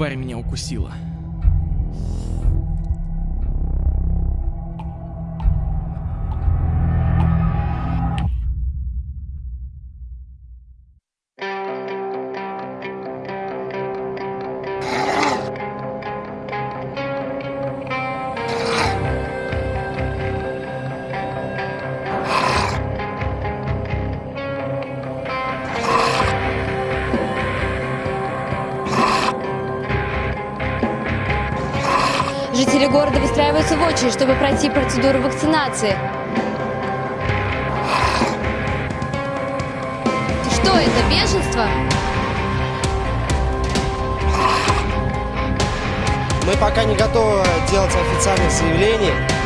тварь меня укусила. Выстраиваются в очередь, чтобы пройти процедуру вакцинации. Что это, бешенство? Мы пока не готовы делать официальных заявлений.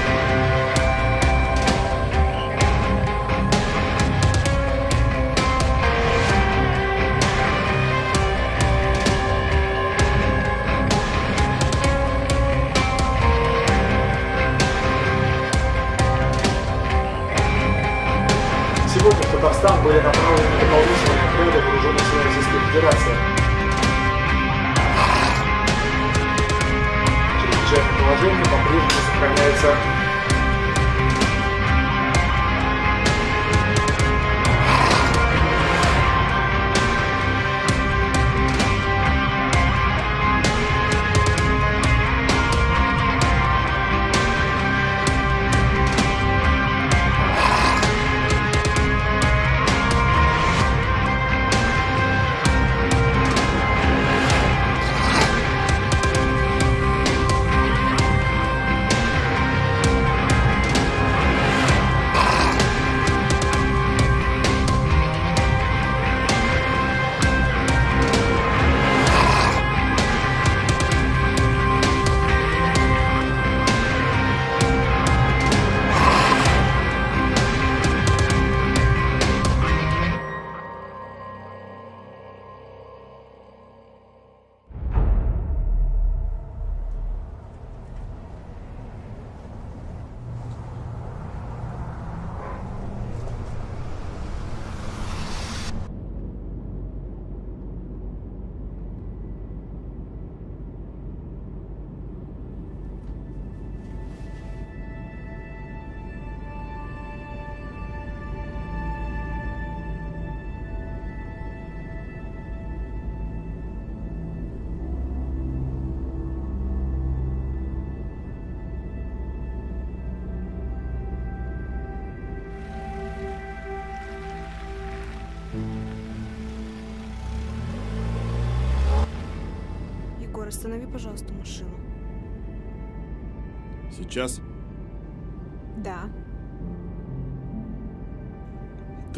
Российской Федерации. Чрезвычайное положение по-прежнему сохраняется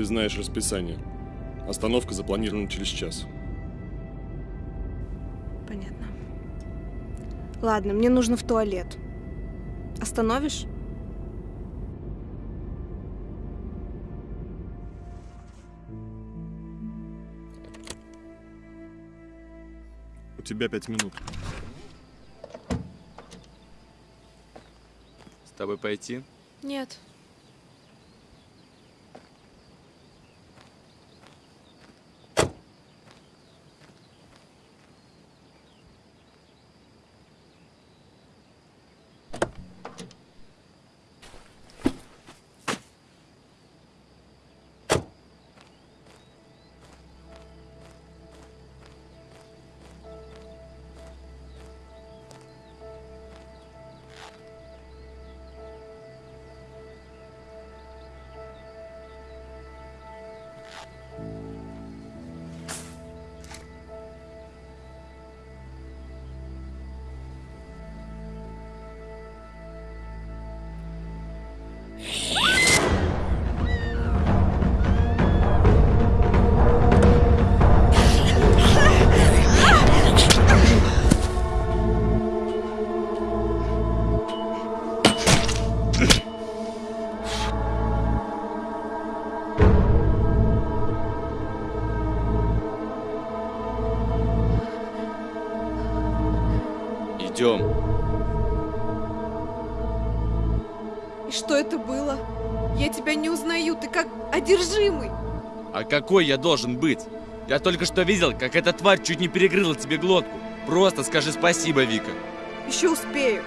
знаешь расписание. Остановка запланирована через час. Понятно. Ладно, мне нужно в туалет. Остановишь? У тебя пять минут. С тобой пойти? Нет. Какой я должен быть? Я только что видел, как эта тварь чуть не перегрыла тебе глотку. Просто скажи спасибо, Вика. Еще успею.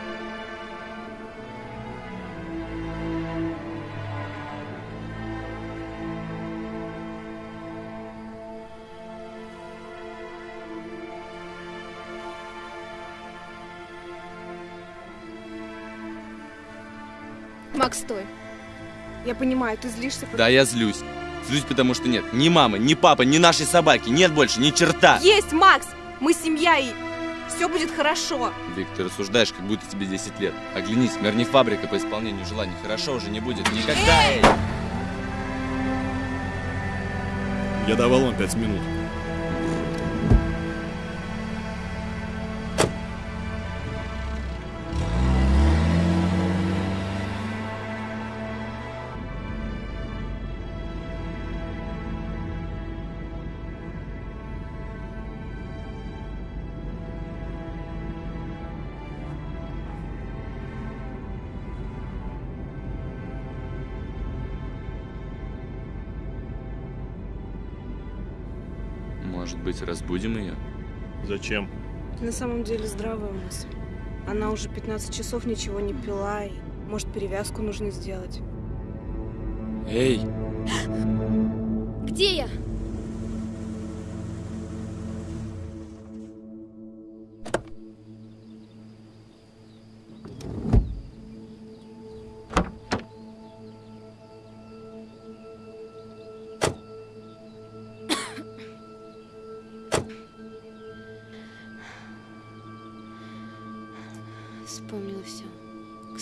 Макс, стой. Я понимаю, ты злишься, потому Да, я злюсь. Злюсь, потому что нет ни мамы, ни папы, ни нашей собаки. Нет больше ни черта. Есть, Макс! Мы семья и все будет хорошо. Вик, ты рассуждаешь, как будто тебе 10 лет. Оглянись, мир не фабрика по исполнению желаний. Хорошо уже не будет никогда. Эй! Я давал вам пять минут. Разбудим ее? Зачем? На самом деле здравая мысль. Она уже 15 часов ничего не пила, и может перевязку нужно сделать. Эй, Где я?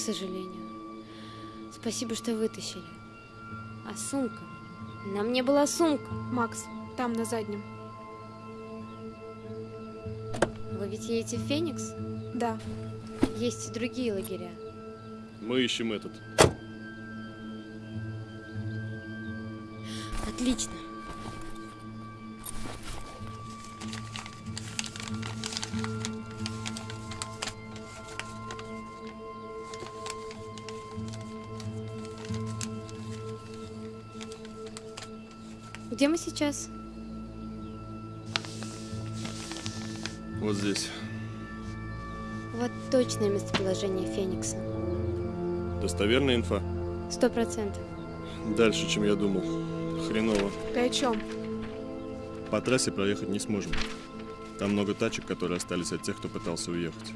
Сожалению. Спасибо, что вытащили. А сумка? На мне была сумка. Макс, там, на заднем. Вы ведь едете в Феникс? Да. Есть и другие лагеря. Мы ищем этот. Отлично. Где мы сейчас? Вот здесь. Вот точное местоположение Феникса. Достоверная инфа? Сто процентов. Дальше, чем я думал. Хреново. Ты о чем? По трассе проехать не сможем. Там много тачек, которые остались от тех, кто пытался уехать.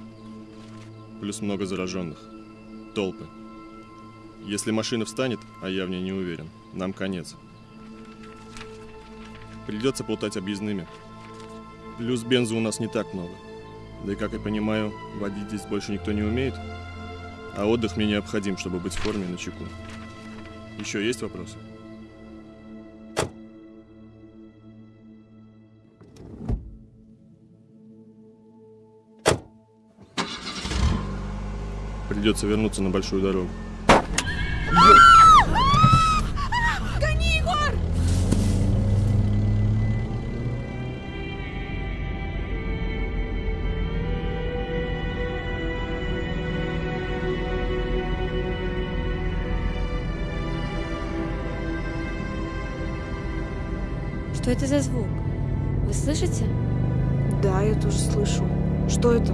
Плюс много зараженных. Толпы. Если машина встанет, а я в ней не уверен, нам конец. Придется плутать объездными. Плюс бенза у нас не так много. Да и, как я понимаю, водить здесь больше никто не умеет. А отдых мне необходим, чтобы быть в форме на чеку. Еще есть вопросы? Придется вернуться на большую дорогу. Что это за звук? Вы слышите? Да, я тоже слышу. Что это?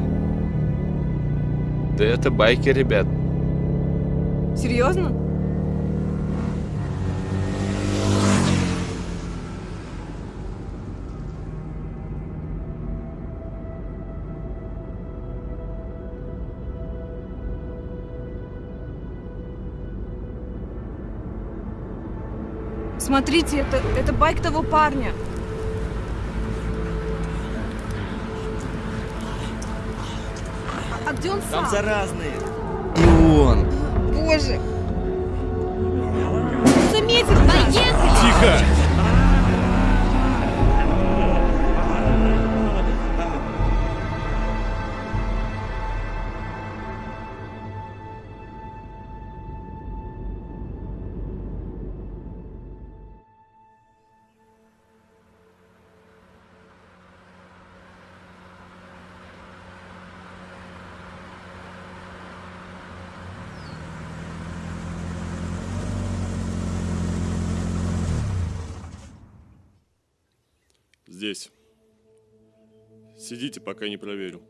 да это байки, ребят. Серьезно? Смотрите, это, это байк того парня. А, а где он сам? заразные. И он. Боже! Заметил! Поехали! Тихо! Сидите, пока не проверю.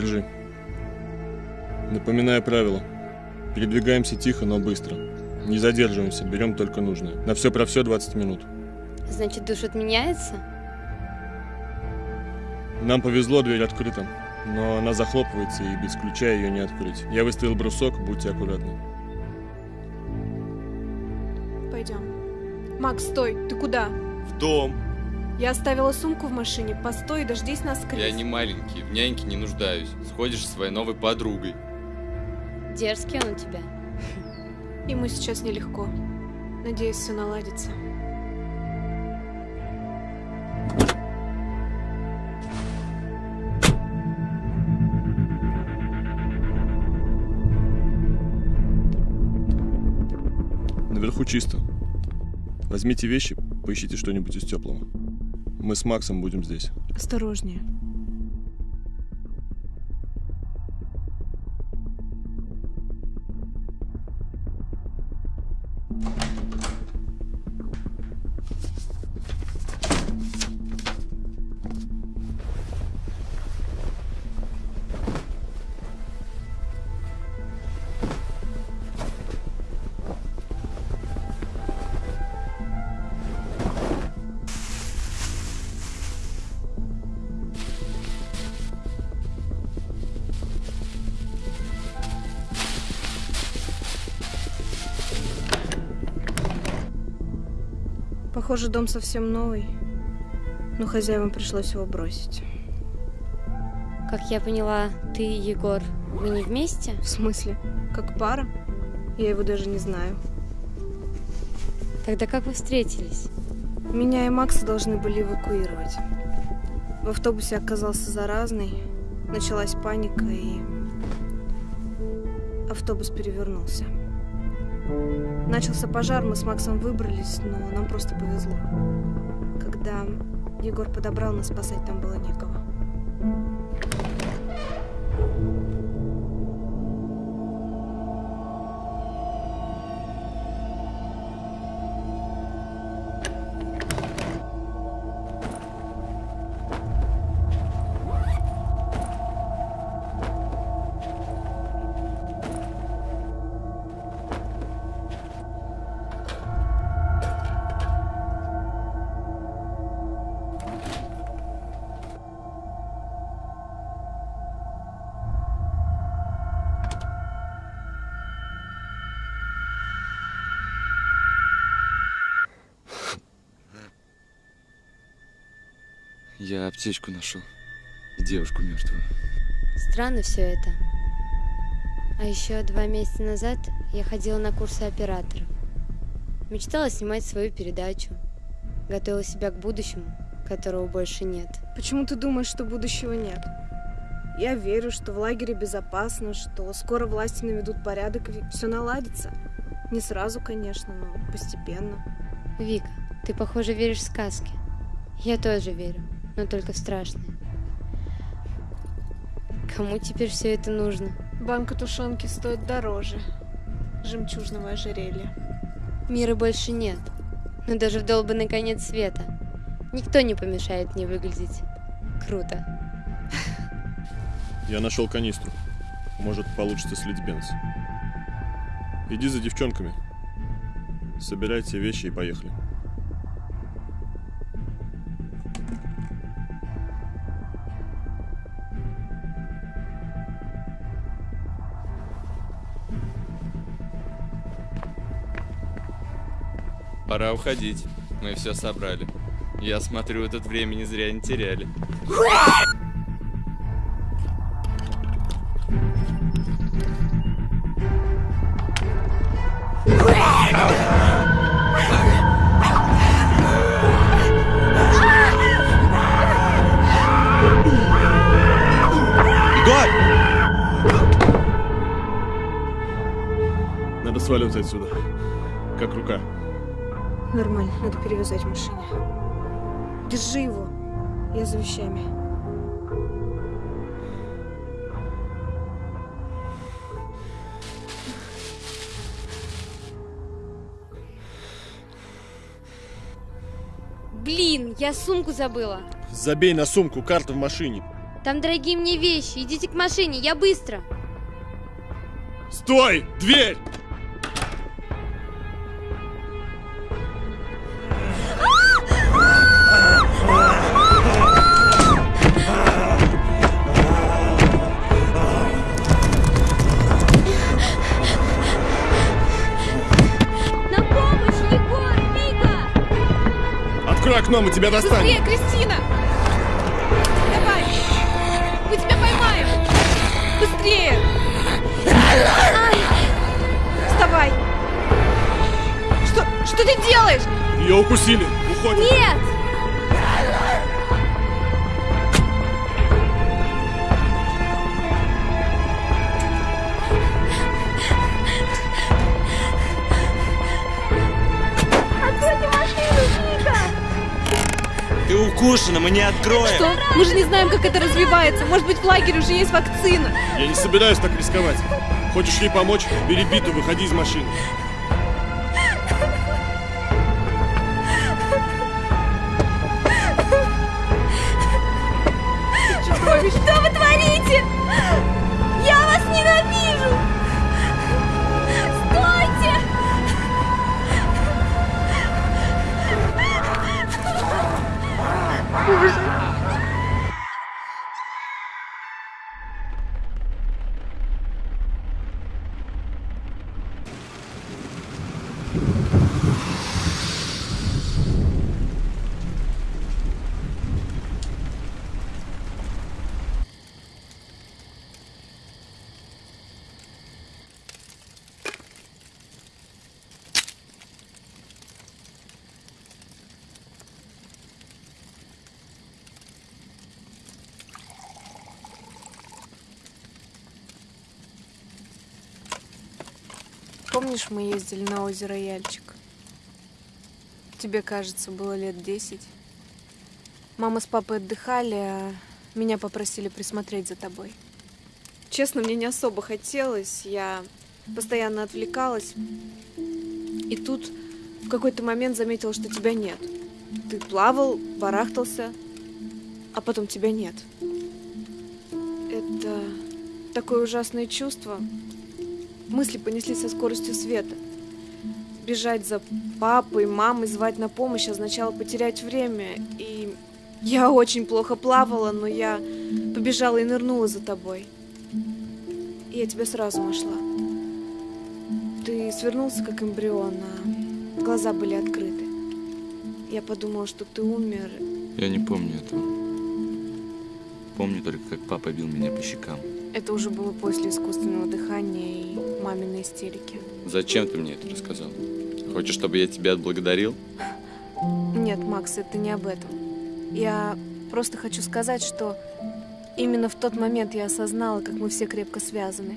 Держи. Напоминаю правила. Передвигаемся тихо, но быстро. Не задерживаемся, берем только нужное. На все про все 20 минут. Значит, душ отменяется? Нам повезло, дверь открыта. Но она захлопывается, и без ключа ее не открыть. Я выставил брусок, будьте аккуратны. Пойдем. Макс, стой, ты куда? В дом. Я оставила сумку в машине. Постой, дождись нас, Крис. Я не маленький, в няньке не нуждаюсь. Сходишь со своей новой подругой. Дерзкий он у тебя. Ему сейчас нелегко. Надеюсь, все наладится. Наверху чисто. Возьмите вещи, поищите что-нибудь из теплого. Мы с Максом будем здесь. Осторожнее. Похоже, дом совсем новый. Но хозяевам пришлось его бросить. Как я поняла, ты и Егор, вы не вместе? В смысле? Как пара? Я его даже не знаю. Тогда как вы встретились? Меня и Макса должны были эвакуировать. В автобусе оказался заразный. Началась паника, и автобус перевернулся. Начался пожар, мы с Максом выбрались, но нам просто повезло. Когда Егор подобрал нас, спасать там было некого. Я аптечку нашел. И девушку мертвую. Странно все это. А еще два месяца назад я ходила на курсы операторов. Мечтала снимать свою передачу. Готовила себя к будущему, которого больше нет. Почему ты думаешь, что будущего нет? Я верю, что в лагере безопасно, что скоро власти наведут порядок и все наладится. Не сразу, конечно, но постепенно. Вика, ты, похоже, веришь в сказки. Я тоже верю, но только страшные. Кому теперь все это нужно? Банка тушенки стоит дороже жемчужного ожерелья. Мира больше нет, но даже в долбанный конец света никто не помешает мне выглядеть круто. Я нашел канистру. Может, получится слить бенз. Иди за девчонками. Собирайте вещи и поехали. Пора уходить. Мы все собрали. Я смотрю, этот времени зря не теряли. Надо сваливать отсюда. Как рука. Нормально, надо перевязать в машине. Держи его. Я за вещами. Блин, я сумку забыла. Забей на сумку, карта в машине. Там дорогие мне вещи. Идите к машине, я быстро. Стой! Дверь! Вика! Открой окно, мы тебя достанем. Быстрее, Кристина! Давай! Мы тебя поймаем! Быстрее! Вставай! Что, что ты делаешь? Ее укусили. Уходим. Нет! Ты укушена, мы не откроем. Что? Мы же не знаем, как это развивается. Может быть, в лагере уже есть вакцина. Я не собираюсь так рисковать. Хочешь ей помочь? Бери биту, выходи из машины. Помнишь, мы ездили на озеро Яльчик? Тебе, кажется, было лет десять. Мама с папой отдыхали, а меня попросили присмотреть за тобой. Честно, мне не особо хотелось, я постоянно отвлекалась. И тут в какой-то момент заметила, что тебя нет. Ты плавал, барахтался, а потом тебя нет. Это такое ужасное чувство. Мысли понеслись со скоростью света. Бежать за папой, мамой, звать на помощь означало потерять время. И я очень плохо плавала, но я побежала и нырнула за тобой. И я тебя сразу нашла. Ты свернулся, как эмбрион, а глаза были открыты. Я подумала, что ты умер. Я не помню этого. Помню только, как папа бил меня по щекам. Это уже было после искусственного дыхания и маминой истерики. Зачем ты мне это рассказал? Хочешь, чтобы я тебя отблагодарил? Нет, Макс, это не об этом. Я просто хочу сказать, что именно в тот момент я осознала, как мы все крепко связаны.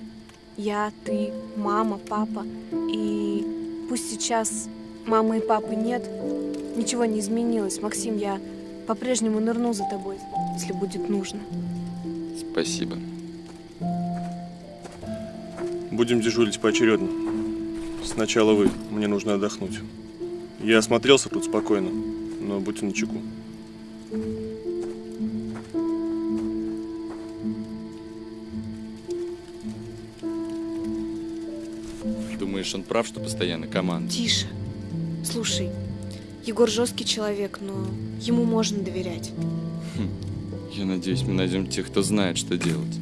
Я, ты, мама, папа. И пусть сейчас мамы и папы нет, ничего не изменилось. Максим, я по-прежнему нырну за тобой, если будет нужно. Спасибо. Будем дежурить поочередно. Сначала вы, мне нужно отдохнуть. Я осмотрелся тут спокойно, но будьте начеку. Думаешь, он прав, что постоянно команда? Тише. Слушай, Егор жесткий человек, но ему можно доверять. Я надеюсь, мы найдем тех, кто знает, что делать.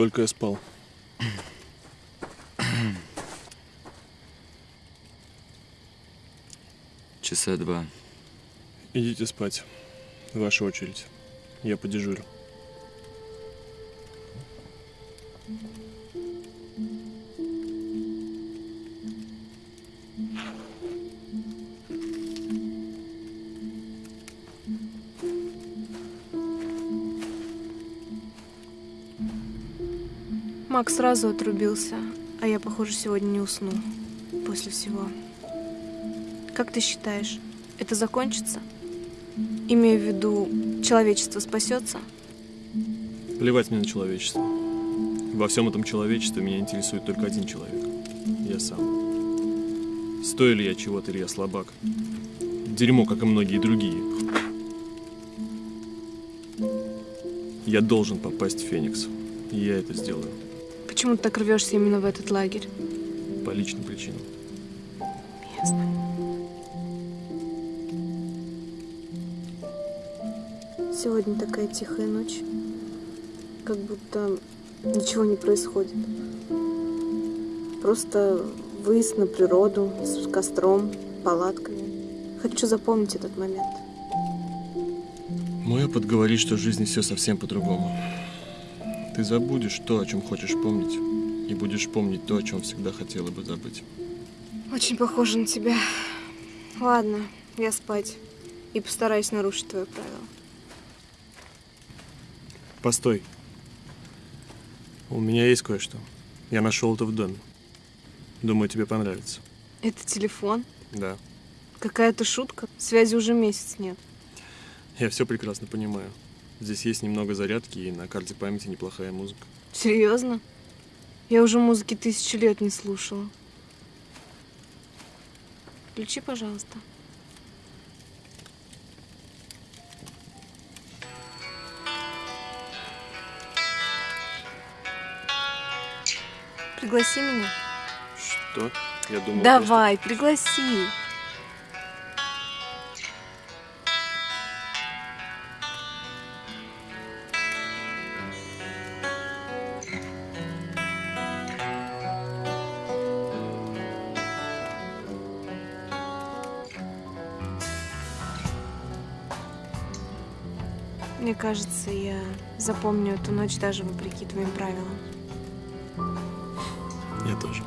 Сколько я спал? Часа два. Идите спать. Ваша очередь. Я подежурю. Макс сразу отрубился, а я, похоже, сегодня не усну после всего. Как ты считаешь, это закончится? Имею в виду, человечество спасется? Плевать мне на человечество. Во всем этом человечестве меня интересует только один человек. Я сам. Стою ли я чего-то или я слабак? Дерьмо, как и многие другие. Я должен попасть в Феникс. И я это сделаю. Почему ты так рвешься именно в этот лагерь? По личным причинам. Ясно. Сегодня такая тихая ночь. Как будто ничего не происходит. Просто выезд на природу с костром, палатками. Хочу запомнить этот момент. Мой опыт говорит, что в жизни все совсем по-другому. Ты забудешь то, о чем хочешь помнить, и будешь помнить то, о чем всегда хотела бы забыть. Очень похоже на тебя. Ладно, я спать. И постараюсь нарушить твое правило. Постой. У меня есть кое-что. Я нашел это в доме. Думаю, тебе понравится. Это телефон? Да. Какая-то шутка? Связи уже месяц нет. Я все прекрасно понимаю. Здесь есть немного зарядки, и на карте памяти неплохая музыка. Серьезно? Я уже музыки тысячу лет не слушала. Включи, пожалуйста. Пригласи меня. Что? Я думал, Давай, пригласи. Запомню эту ночь даже вопреки твоим правилам. Я тоже.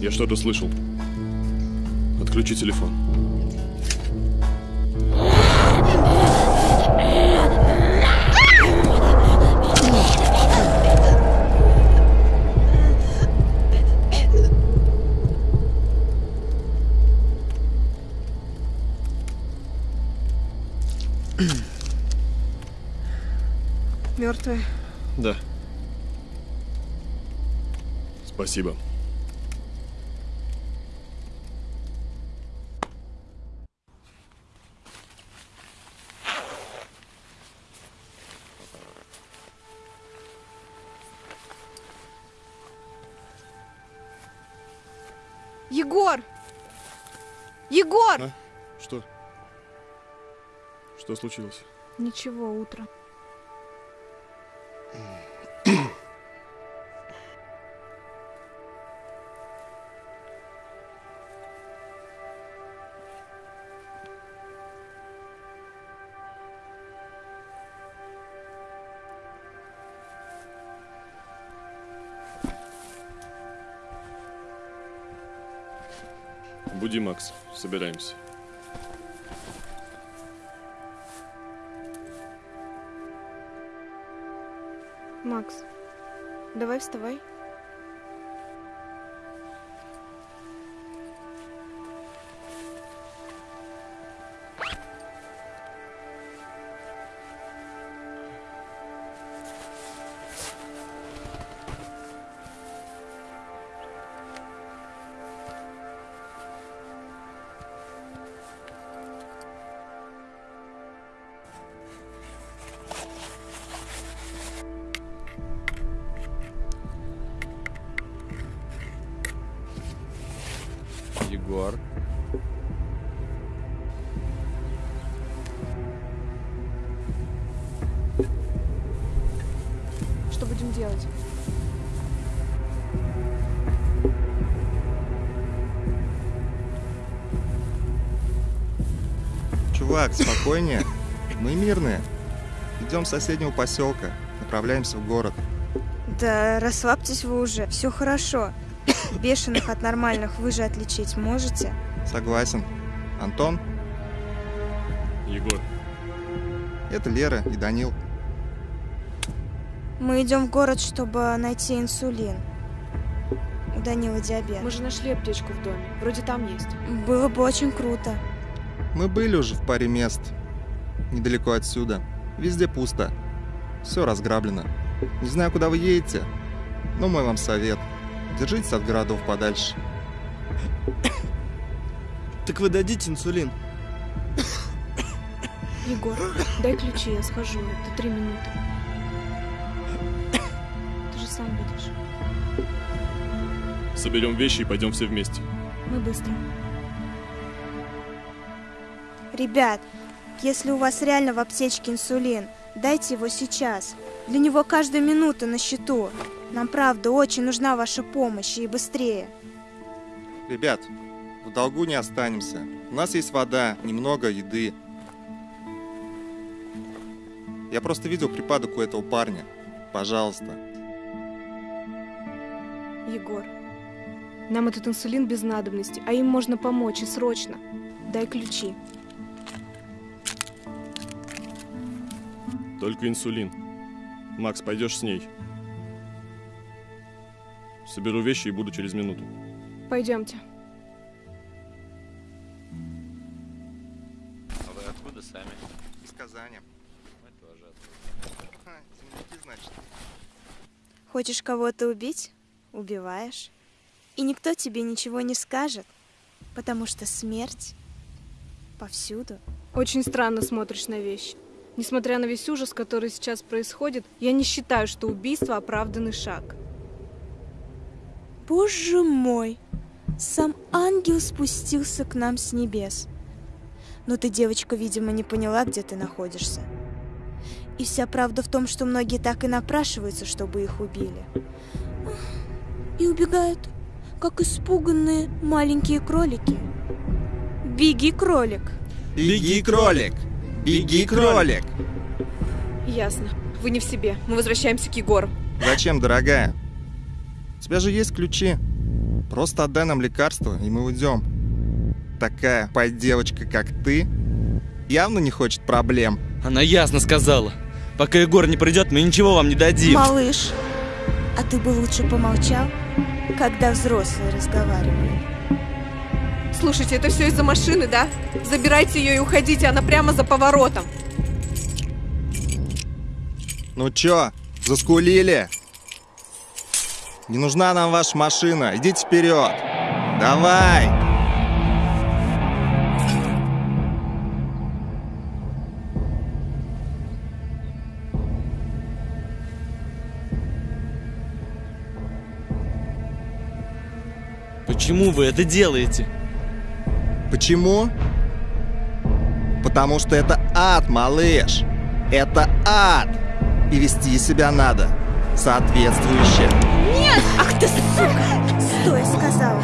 Я что-то слышал. Отключи телефон. Спасибо. Егор! Егор! А? Что? Что случилось? Ничего, утро. Собираемся. Макс, давай вставай. Спокойнее. Мы мирные. Идем с соседнего поселка. Направляемся в город. Да расслабьтесь вы уже, все хорошо. Бешеных от нормальных вы же отличить можете? Согласен. Антон, Егор, это Лера и Данил. Мы идем в город, чтобы найти инсулин. У Данила диабет. Мы же нашли аптечку в доме. Вроде там есть. Было бы очень круто. Мы были уже в паре мест. Недалеко отсюда. Везде пусто. Все разграблено. Не знаю, куда вы едете, но мой вам совет. Держитесь от городов подальше. Так вы дадите инсулин? Егор, дай ключи, я схожу. Это три минуты. Ты же сам видишь. соберем вещи и пойдем все вместе. Мы быстро. Ребят, если у вас реально в аптечке инсулин, дайте его сейчас. Для него каждая минута на счету. Нам правда очень нужна ваша помощь и быстрее. Ребят, в долгу не останемся. У нас есть вода, немного еды. Я просто видел припадок у этого парня. Пожалуйста. Егор, нам этот инсулин без надобности, а им можно помочь и срочно. Дай ключи. Только инсулин. Макс, пойдешь с ней. Соберу вещи и буду через минуту. Пойдемте. А вы откуда сами? Из Казани. Мы тоже Ха, земляки, значит. Хочешь кого-то убить? Убиваешь. И никто тебе ничего не скажет, потому что смерть повсюду. Очень странно смотришь на вещи. Несмотря на весь ужас, который сейчас происходит, я не считаю, что убийство оправданный шаг. Боже мой! Сам ангел спустился к нам с небес. Но ты, девочка, видимо, не поняла, где ты находишься. И вся правда в том, что многие так и напрашиваются, чтобы их убили. И убегают, как испуганные маленькие кролики. Беги, кролик! Беги, кролик! Беги, кролик! Ясно. Вы не в себе. Мы возвращаемся к Егору. Зачем, дорогая? У тебя же есть ключи. Просто отдай нам лекарство, и мы уйдем. Такая пой-девочка, как ты, явно не хочет проблем. Она ясно сказала. Пока Егор не придет, мы ничего вам не дадим. Малыш, а ты бы лучше помолчал, когда взрослые разговаривают. Слушайте, это все из-за машины, да? Забирайте ее и уходите, она прямо за поворотом. Ну чё, заскулили? Не нужна нам ваша машина, идите вперед. Давай! Почему вы это делаете? Почему? Потому что это ад, малыш. Это ад. И вести себя надо соответствующе. Ах ты сука! Стой, сказала.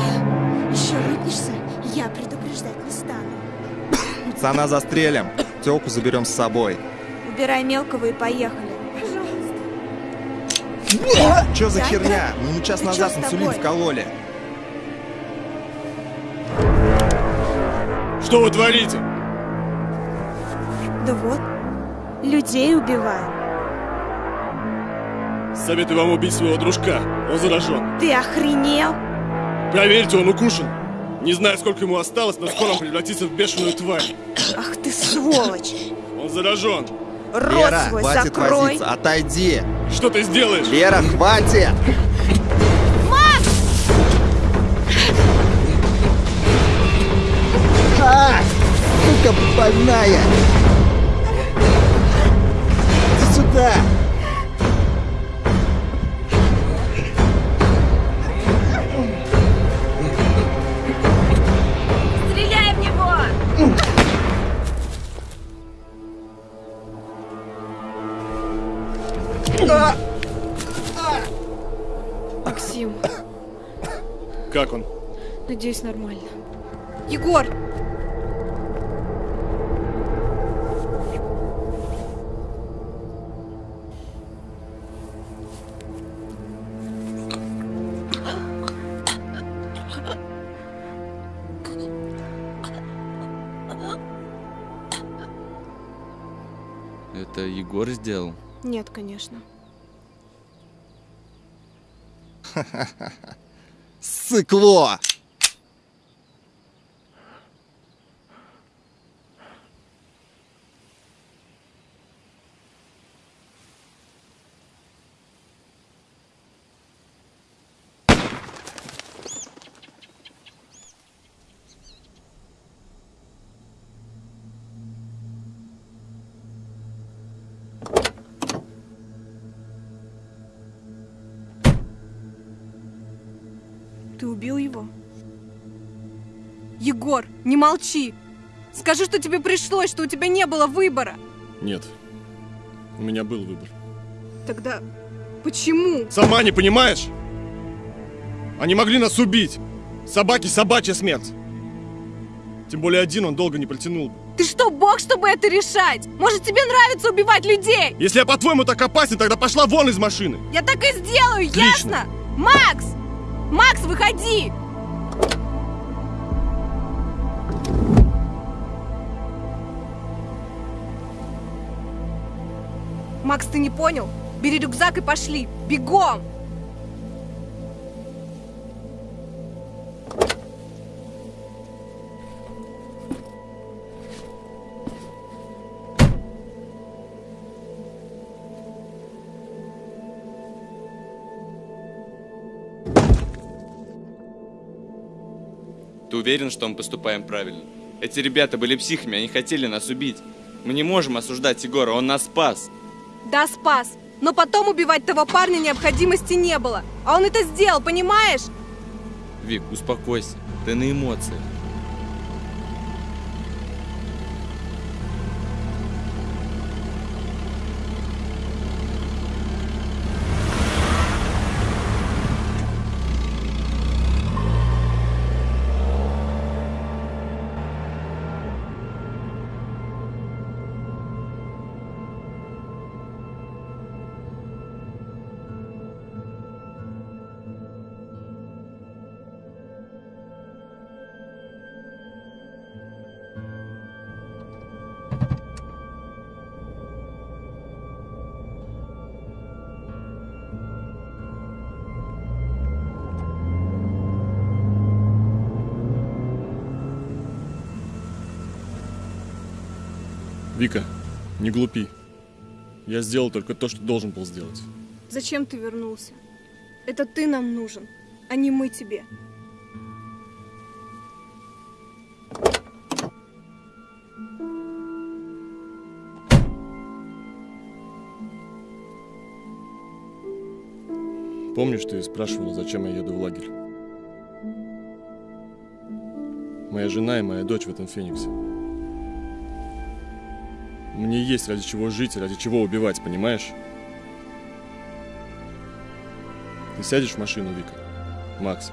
Еще рыпнешься, я предупреждать не стану. Пацана застрелим. Телку заберем с собой. Убирай мелкого и поехали. Чё за Дядя, херня? Мы час назад инсулин вкололи. Что вы творите? Да вот, людей убиваем. Советую вам убить своего дружка. Он заражен. Ты охренел? Проверьте, он укушен. Не знаю, сколько ему осталось, но скоро он превратится в бешеную тварь. Ах ты сволочь! Он заражен. Рот Лера, свой хватит закрой! возиться, отойди. Что ты сделаешь? Лера, хватит! А! Сука больная! Иди сюда! Стреляй в него! А! Максим, Как он? надеюсь, нормально. Егор! Сделал? Нет, конечно. Сыкло! Ты убил его? Егор, не молчи! Скажи, что тебе пришлось, что у тебя не было выбора! Нет. У меня был выбор. Тогда почему? Сама не понимаешь? Они могли нас убить. Собаки собачья смерть. Тем более один он долго не протянул бы. Ты что, бог, чтобы это решать? Может, тебе нравится убивать людей? Если я по-твоему так опасен, тогда пошла вон из машины. Я так и сделаю, Отлично. ясно? Макс! Макс, выходи! Макс, ты не понял? Бери рюкзак и пошли! Бегом! Ты уверен, что мы поступаем правильно? Эти ребята были психами, они хотели нас убить. Мы не можем осуждать Егора, он нас спас. Да, спас. Но потом убивать того парня необходимости не было. А он это сделал, понимаешь? Вик, успокойся, ты на эмоциях. Не глупи. Я сделал только то, что должен был сделать. Зачем ты вернулся? Это ты нам нужен, а не мы тебе. Помнишь, ты спрашивала, зачем я еду в лагерь? Моя жена и моя дочь в этом Фениксе. Мне есть ради чего жить ради чего убивать, понимаешь? Ты сядешь в машину, Вика? Макс.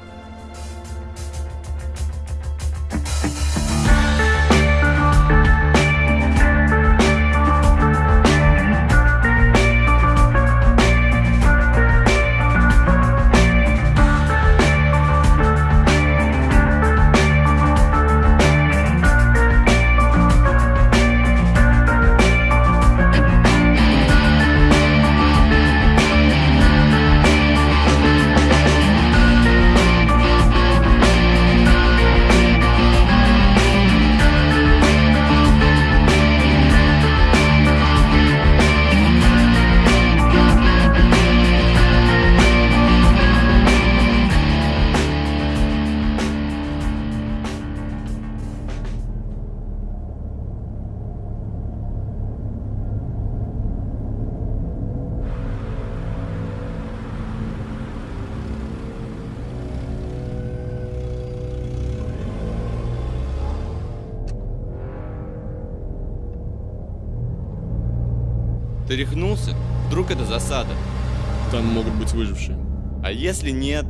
Если нет?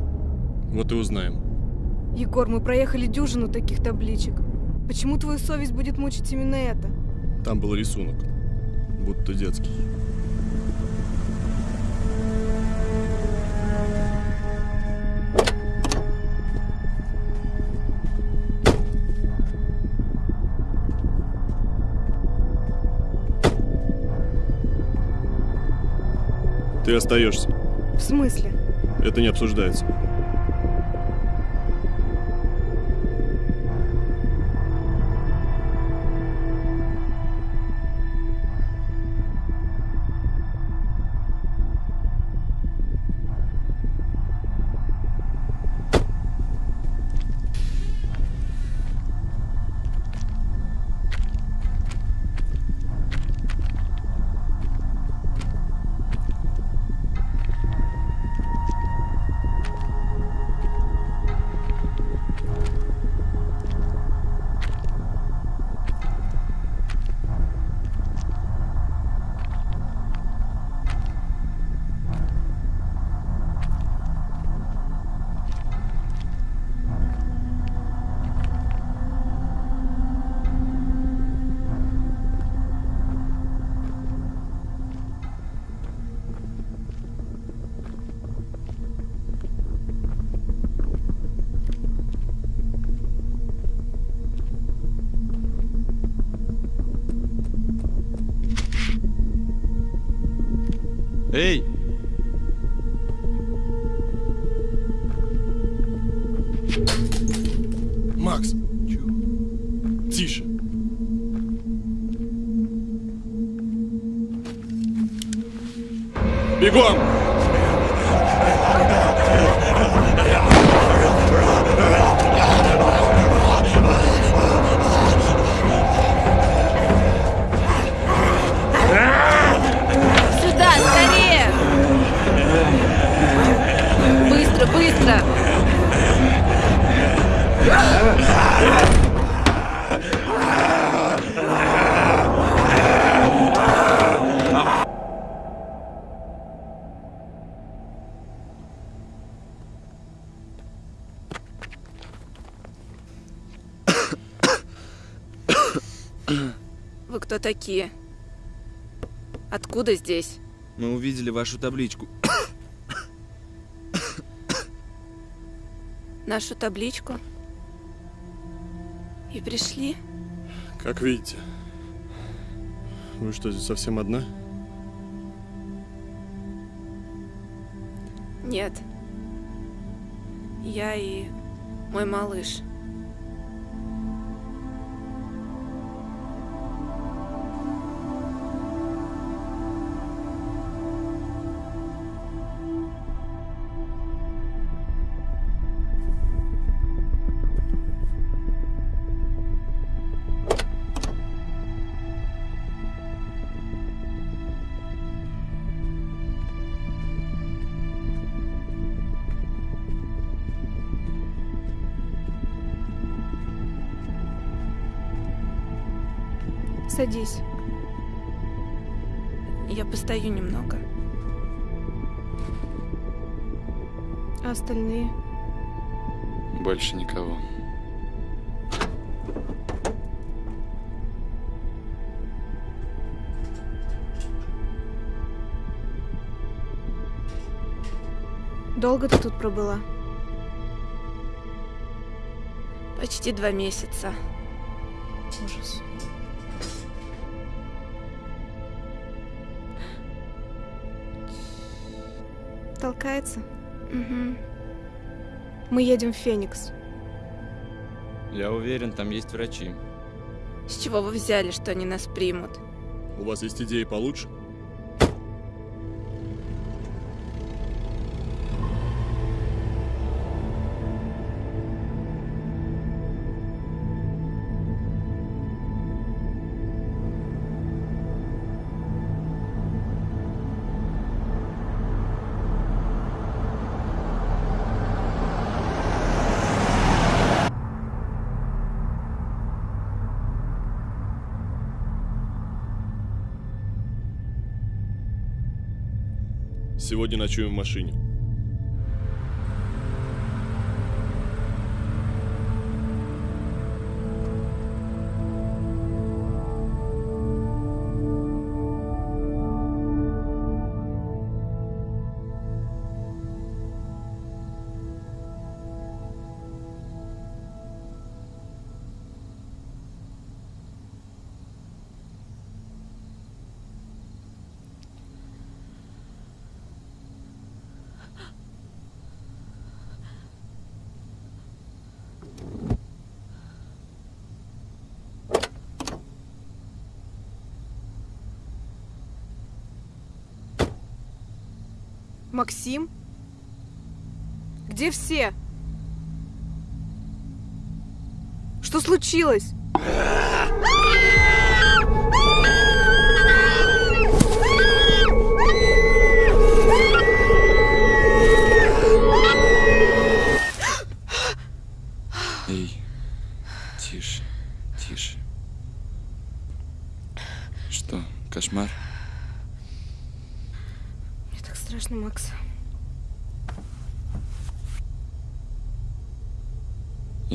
Вот и узнаем. Егор, мы проехали дюжину таких табличек. Почему твою совесть будет мучить именно это? Там был рисунок. Будто детский. Ты остаешься. В смысле? Это не обсуждается. Макс! Тише! Бегом! Сюда, скорее! Быстро, быстро! Вы кто такие? Откуда здесь? Мы увидели вашу табличку. Нашу табличку? И пришли? Как видите. Вы что, здесь совсем одна? Нет. Я и мой малыш. Садись. Я постою немного. А остальные? Больше никого. Долго ты тут пробыла? Почти два месяца. Ужас. Толкается? Угу. Мы едем в Феникс. Я уверен, там есть врачи. С чего вы взяли, что они нас примут? У вас есть идеи получше? Сегодня ночуем в машине. Максим? Где все? Что случилось?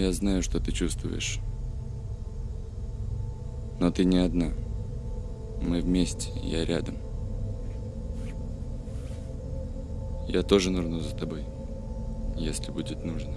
Я знаю, что ты чувствуешь. Но ты не одна. Мы вместе, я рядом. Я тоже нырну за тобой, если будет нужно.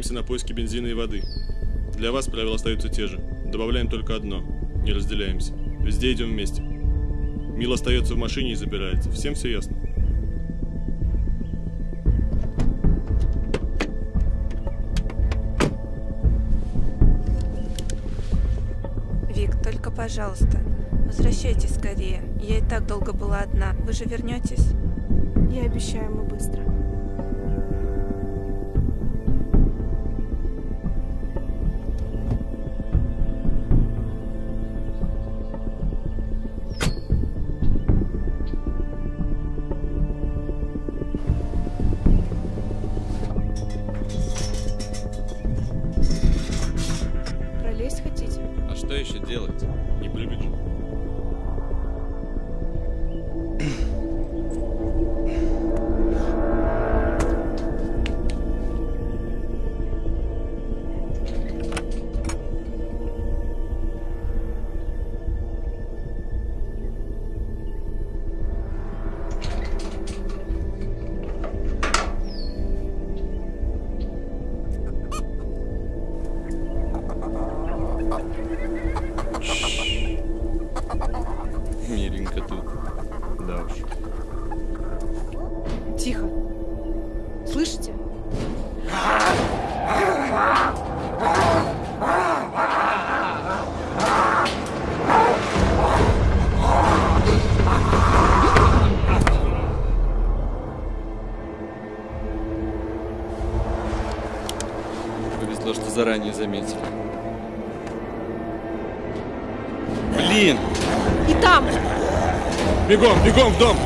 Отправляемся на поиски бензина и воды. Для вас правила остаются те же. Добавляем только одно. Не разделяемся. Везде идем вместе. Мил остается в машине и забирается. Всем все ясно? Вик, только пожалуйста, возвращайтесь скорее. Я и так долго была одна. Вы же вернетесь? Я обещаю, мы Бегом, бегом в дом!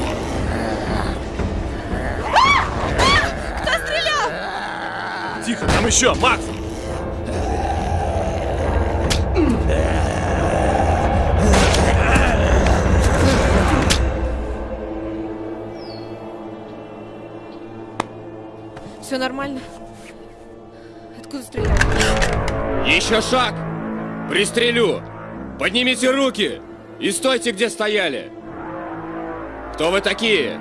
Кто стрелял? Тихо, там еще, Макс! Все нормально? Откуда стреляли? Еще шаг! Пристрелю! Поднимите руки! И стойте, где стояли! Кто вы такие?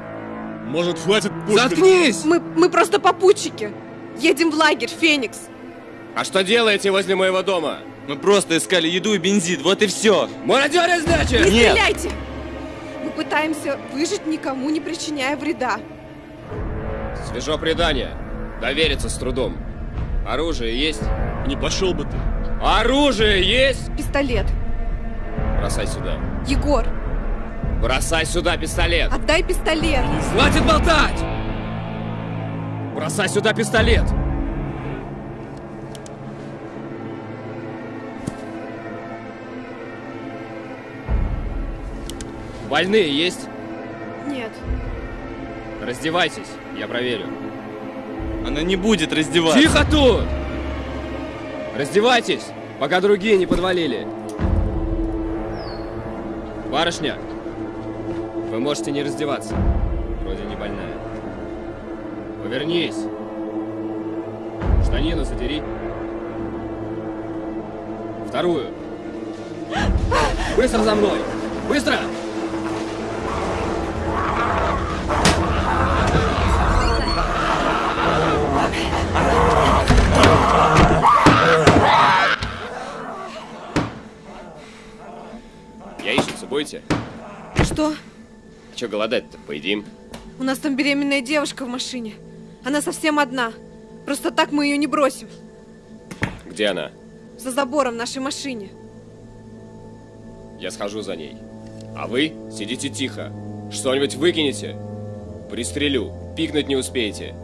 Может, хватит пушки? Заткнись! Мы, мы просто попутчики. Едем в лагерь, Феникс. А что делаете возле моего дома? Мы просто искали еду и бензин, вот и все. Мародеры, Не значит? стреляйте! Мы пытаемся выжить, никому не причиняя вреда. Свежо предание. Довериться с трудом. Оружие есть? Не пошел бы ты. Оружие есть? Пистолет. Бросай сюда. Егор, Бросай сюда пистолет. отдай пистолет. Хватит болтать! Бросай сюда пистолет. Больные есть? Нет. Раздевайтесь, я проверю. Она не будет раздеваться. Тихо тут! Раздевайтесь, пока другие не подвалили. Барышня, вы можете не раздеваться. Вроде не больная. Повернись. Штанину задери. Вторую. Быстро за мной! Быстро! Яичницу будете? Что? Че голодать-то? Поедим. У нас там беременная девушка в машине. Она совсем одна. Просто так мы ее не бросим. Где она? За забором в нашей машине. Я схожу за ней. А вы сидите тихо. Что-нибудь выкинете? Пристрелю. Пикнуть не успеете.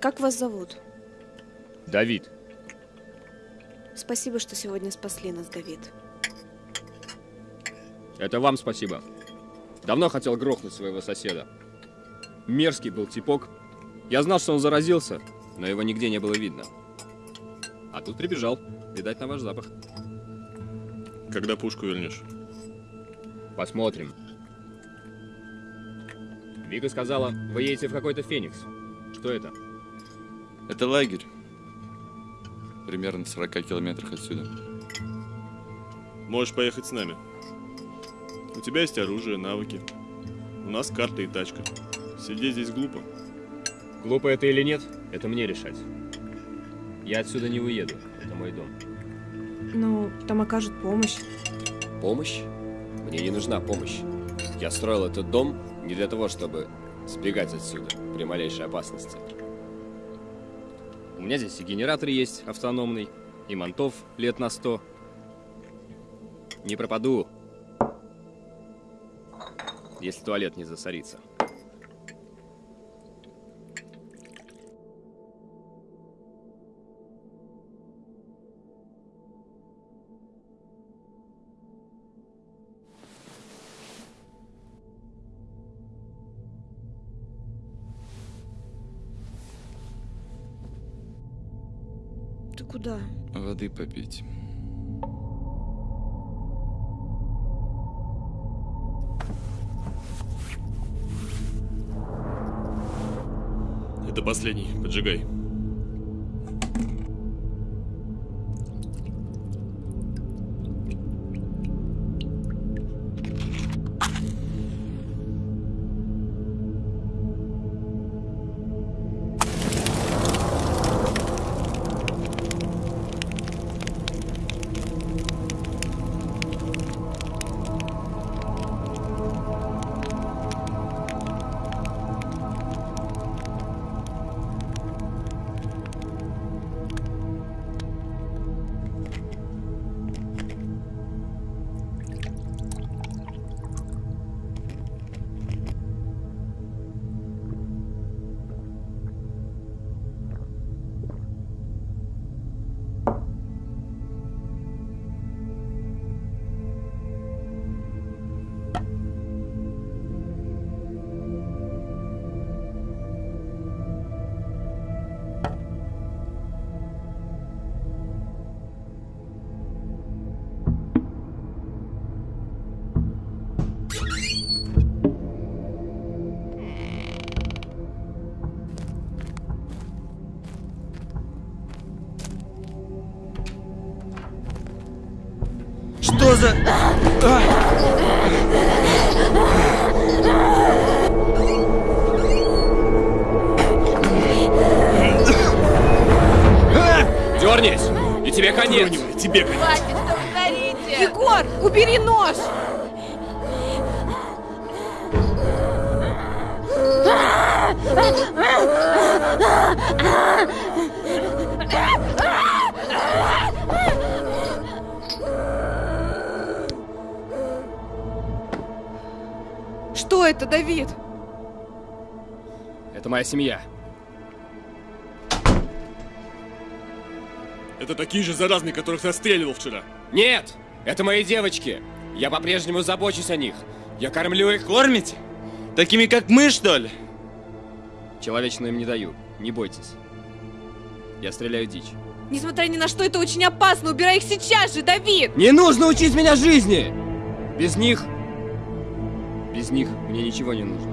Как вас зовут? Давид. Спасибо, что сегодня спасли нас, Давид. Это вам спасибо. Давно хотел грохнуть своего соседа. Мерзкий был типок. Я знал, что он заразился, но его нигде не было видно. А тут прибежал. Видать, на ваш запах. Когда пушку вернешь? Посмотрим. Вика сказала, вы едете в какой-то Феникс. Что это? Это лагерь. Примерно в 40 километрах отсюда. Можешь поехать с нами. У тебя есть оружие, навыки. У нас карта и тачка. Сидеть здесь глупо. Глупо это или нет, это мне решать. Я отсюда не уеду. Это мой дом. Ну, там окажут помощь. Помощь? Мне не нужна помощь. Я строил этот дом не для того, чтобы сбегать отсюда при малейшей опасности. У меня здесь и генератор есть автономный, и мантов лет на сто. Не пропаду, если туалет не засорится. Это, Давид? Это моя семья. Это такие же заразные, которых ты отстреливал вчера. Нет, это мои девочки. Я по-прежнему забочусь о них. Я кормлю их. Кормите? Такими, как мы, что ли? Человечную им не даю. Не бойтесь. Я стреляю дичь. Несмотря ни на что, это очень опасно. Убирай их сейчас же, Давид! Не нужно учить меня жизни! Без них... Без них мне ничего не нужно.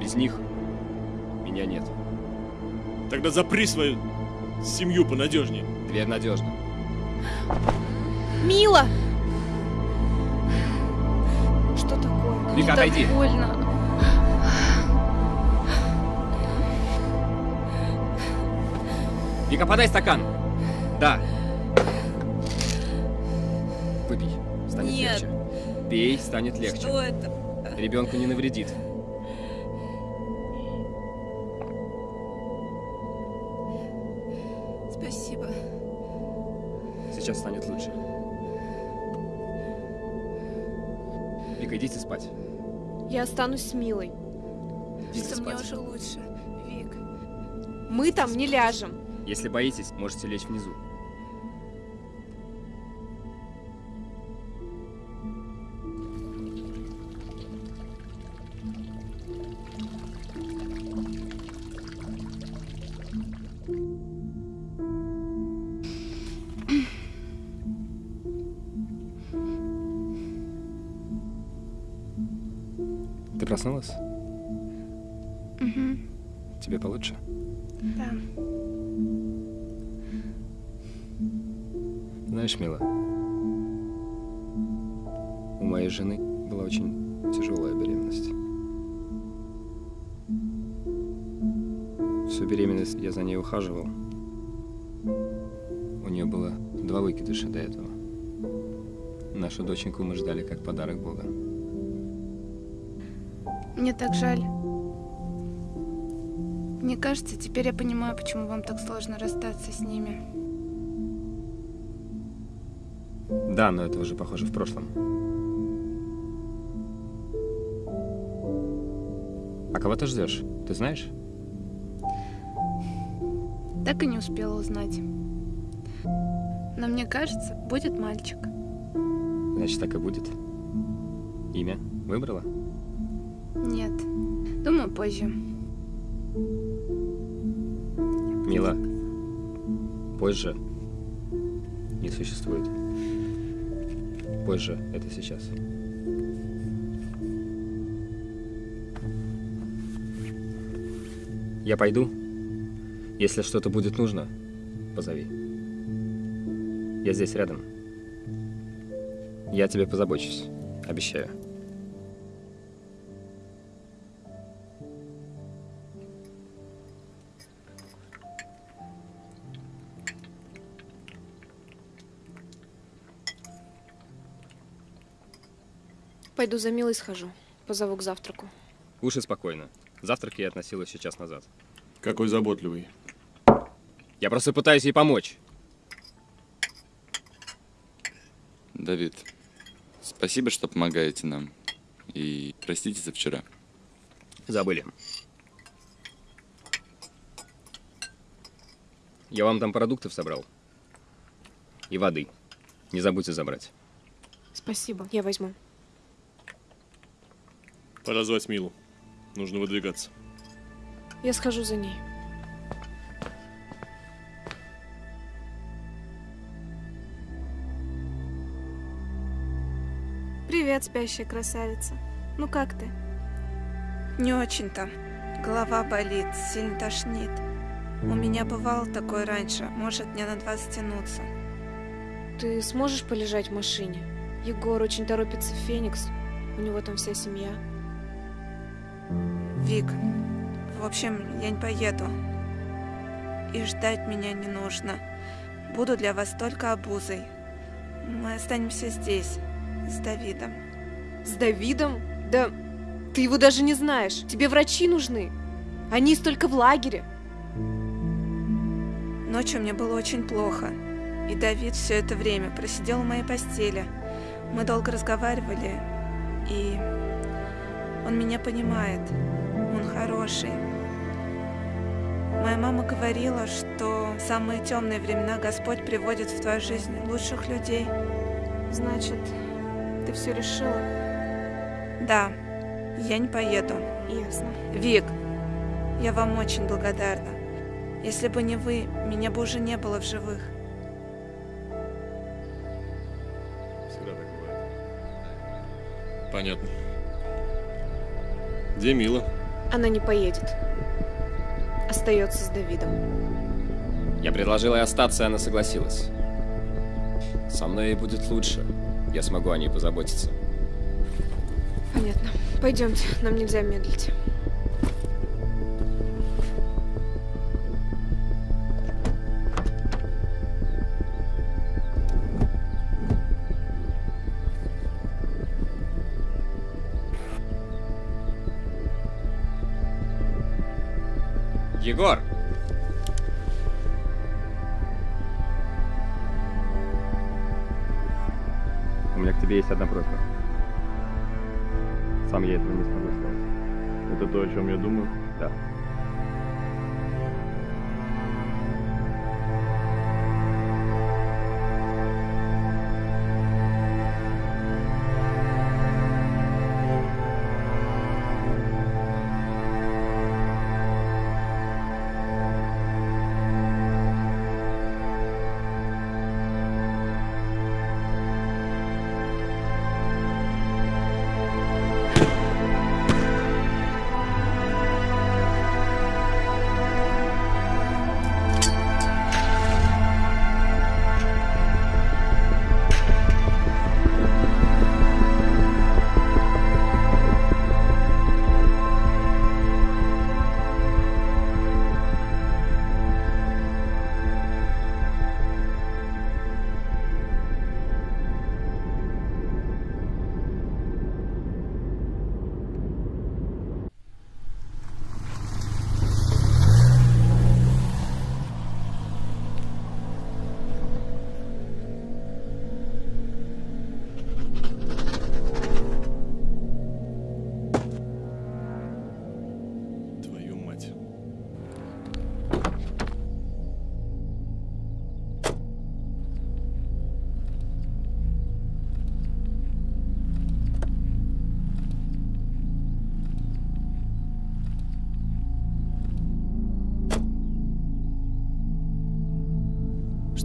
Без них меня нет. Тогда запри свою семью понадежнее. Дверь надежна. Мила! Что такое? Вика, отойди. больно. Вика, подай стакан. Да. Выпей, станет Нет. легче. Пей, станет легче. Что это? Ребенку не навредит. Спасибо. Сейчас станет лучше. Вика, идите спать. Я останусь с Милой. Идите Что мне спать. уже лучше. Вик. Мы там не ляжем. Если боитесь, можете лечь внизу. Проснулась? Угу. Тебе получше? Да. Знаешь, Мила, у моей жены была очень тяжелая беременность. Всю беременность я за ней ухаживал. У нее было два выкидыша до этого. Нашу доченьку мы ждали как подарок Бога. Мне так жаль. Мне кажется, теперь я понимаю, почему вам так сложно расстаться с ними. Да, но это уже похоже в прошлом. А кого ты ждешь? Ты знаешь? Так и не успела узнать. Но мне кажется, будет мальчик. Значит, так и будет. Имя выбрала? Нет. Думаю, позже. Мила, позже не существует. Позже это сейчас. Я пойду. Если что-то будет нужно, позови. Я здесь рядом. Я тебе позабочусь. Обещаю. Пойду за Милой схожу. Позову к завтраку. Уши спокойно. Завтрак я относил еще час назад. Какой заботливый. Я просто пытаюсь ей помочь. Давид, спасибо, что помогаете нам. И простите за вчера. Забыли. Я вам там продуктов собрал. И воды. Не забудьте забрать. Спасибо, я возьму. Пора звать Милу. Нужно выдвигаться. Я схожу за ней. Привет, спящая красавица. Ну как ты? Не очень-то. Голова болит, сильно тошнит. У меня бывало такое раньше, может дня на два затянуться. Ты сможешь полежать в машине? Егор очень торопится в Феникс. У него там вся семья. Вик, в общем, я не поеду. И ждать меня не нужно. Буду для вас только обузой. Мы останемся здесь, с Давидом. С Давидом? Да ты его даже не знаешь. Тебе врачи нужны. Они столько в лагере. Ночью мне было очень плохо. И Давид все это время просидел в моей постели. Мы долго разговаривали, и он меня понимает. Хороший. Моя мама говорила, что в самые темные времена Господь приводит в твою жизнь лучших людей. Значит, ты все решила? Да, я не поеду. Ясно. Вик, я вам очень благодарна. Если бы не вы, меня бы уже не было в живых. Всегда так бывает. Понятно. Где Мила? Она не поедет. Остается с Давидом. Я предложил ей остаться, и она согласилась. Со мной ей будет лучше. Я смогу о ней позаботиться. Понятно. Пойдемте, нам нельзя медлить. Есть одна просьба.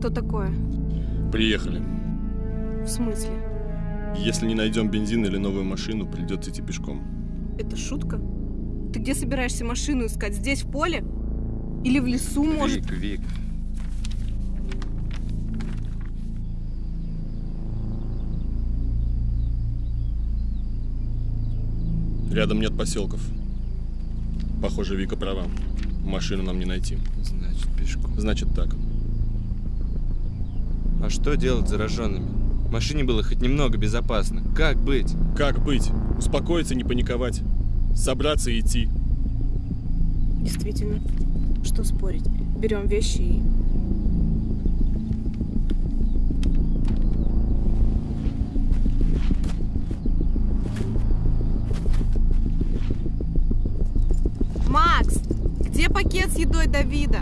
Что такое? Приехали. В смысле? Если не найдем бензин или новую машину, придется идти пешком. Это шутка? Ты где собираешься машину искать? Здесь, в поле? Или в лесу, может? Вик, Вик. Рядом нет поселков. Похоже, Вика права. Машину нам не найти. Значит, пешком. Значит так. А что делать с зараженными? В машине было хоть немного безопасно. Как быть? Как быть? Успокоиться, не паниковать. Собраться и идти. Действительно. Что спорить? Берем вещи и... Макс, где пакет с едой Давида?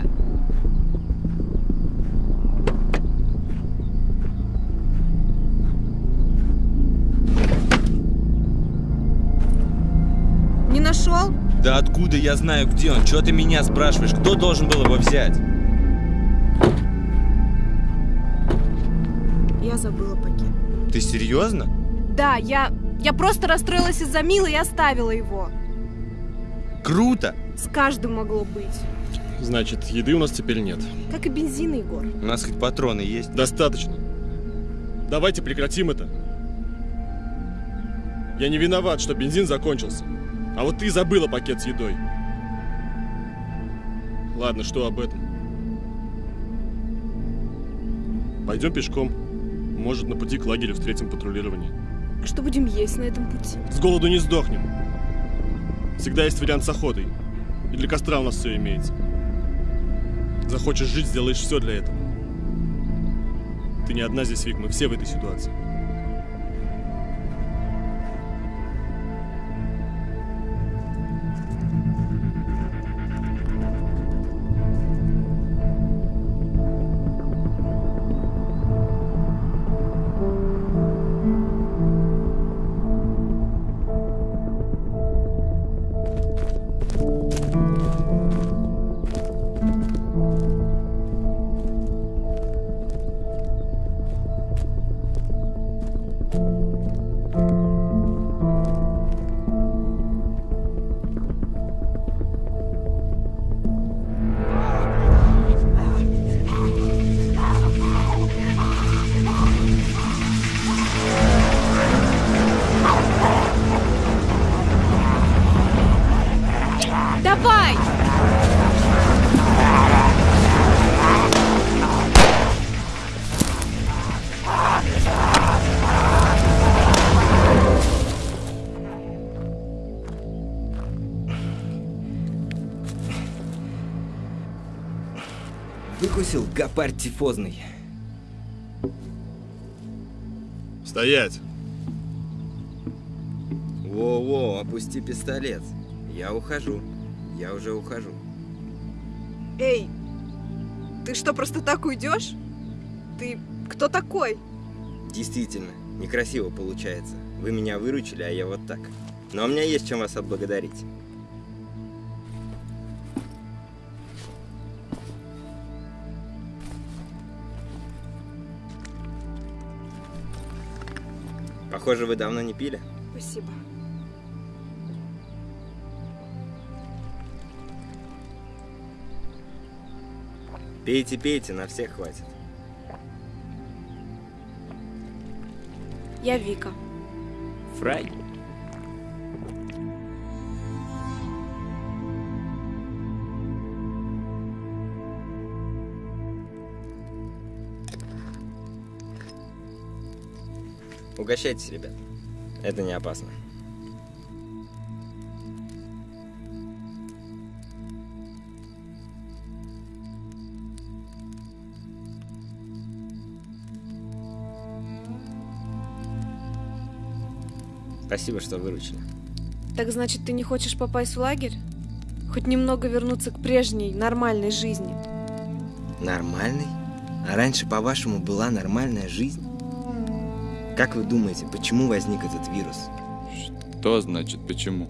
Да откуда я знаю, где он? Чего ты меня спрашиваешь? Кто должен был его взять? Я забыла пакет. Ты серьезно? Да, я... Я просто расстроилась из-за Милы и оставила его. Круто! С каждым могло быть. Значит, еды у нас теперь нет. Как и бензин, Егор. У нас хоть патроны есть? Достаточно. Давайте прекратим это. Я не виноват, что бензин закончился. А вот ты забыла пакет с едой. Ладно, что об этом? Пойдем пешком. Может, на пути к лагерю встретим патрулирование. Что будем есть на этом пути? С голоду не сдохнем. Всегда есть вариант с охотой. И для костра у нас все имеется. Захочешь жить, сделаешь все для этого. Ты не одна здесь, Вик, мы все в этой ситуации. Гопарь тифозный. Стоять! Во-во, опусти пистолет. Я ухожу. Я уже ухожу. Эй, ты что, просто так уйдешь? Ты кто такой? Действительно, некрасиво получается. Вы меня выручили, а я вот так. Но у меня есть чем вас отблагодарить. Похоже, вы давно не пили. Спасибо. Пейте, пейте, на всех хватит. Я Вика. Фрай. Угощайтесь, ребят. Это не опасно. Спасибо, что выручили. Так значит, ты не хочешь попасть в лагерь? Хоть немного вернуться к прежней, нормальной жизни. Нормальный? А раньше, по-вашему, была нормальная жизнь? Как вы думаете, почему возник этот вирус? Что значит почему?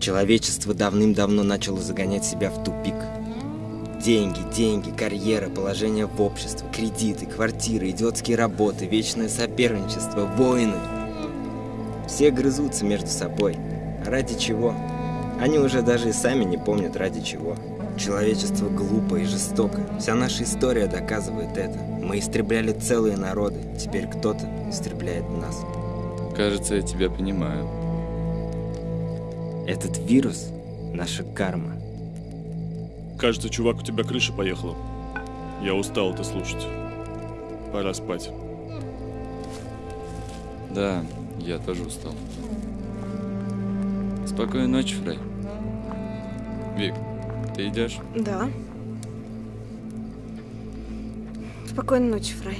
Человечество давным-давно начало загонять себя в тупик. Деньги, деньги, карьера, положение в обществе, кредиты, квартиры, идиотские работы, вечное соперничество, войны. Все грызутся между собой. А ради чего? Они уже даже и сами не помнят ради чего. Человечество глупо и жестоко. Вся наша история доказывает это. Мы истребляли целые народы. Теперь кто-то истребляет нас. Кажется, я тебя понимаю. Этот вирус — наша карма. Кажется, чувак, у тебя крыша поехала. Я устал это слушать. Пора спать. Да, я тоже устал. Спокойной ночи, Фрей. Вик, ты идешь? Да. Спокойной ночи, Фрай.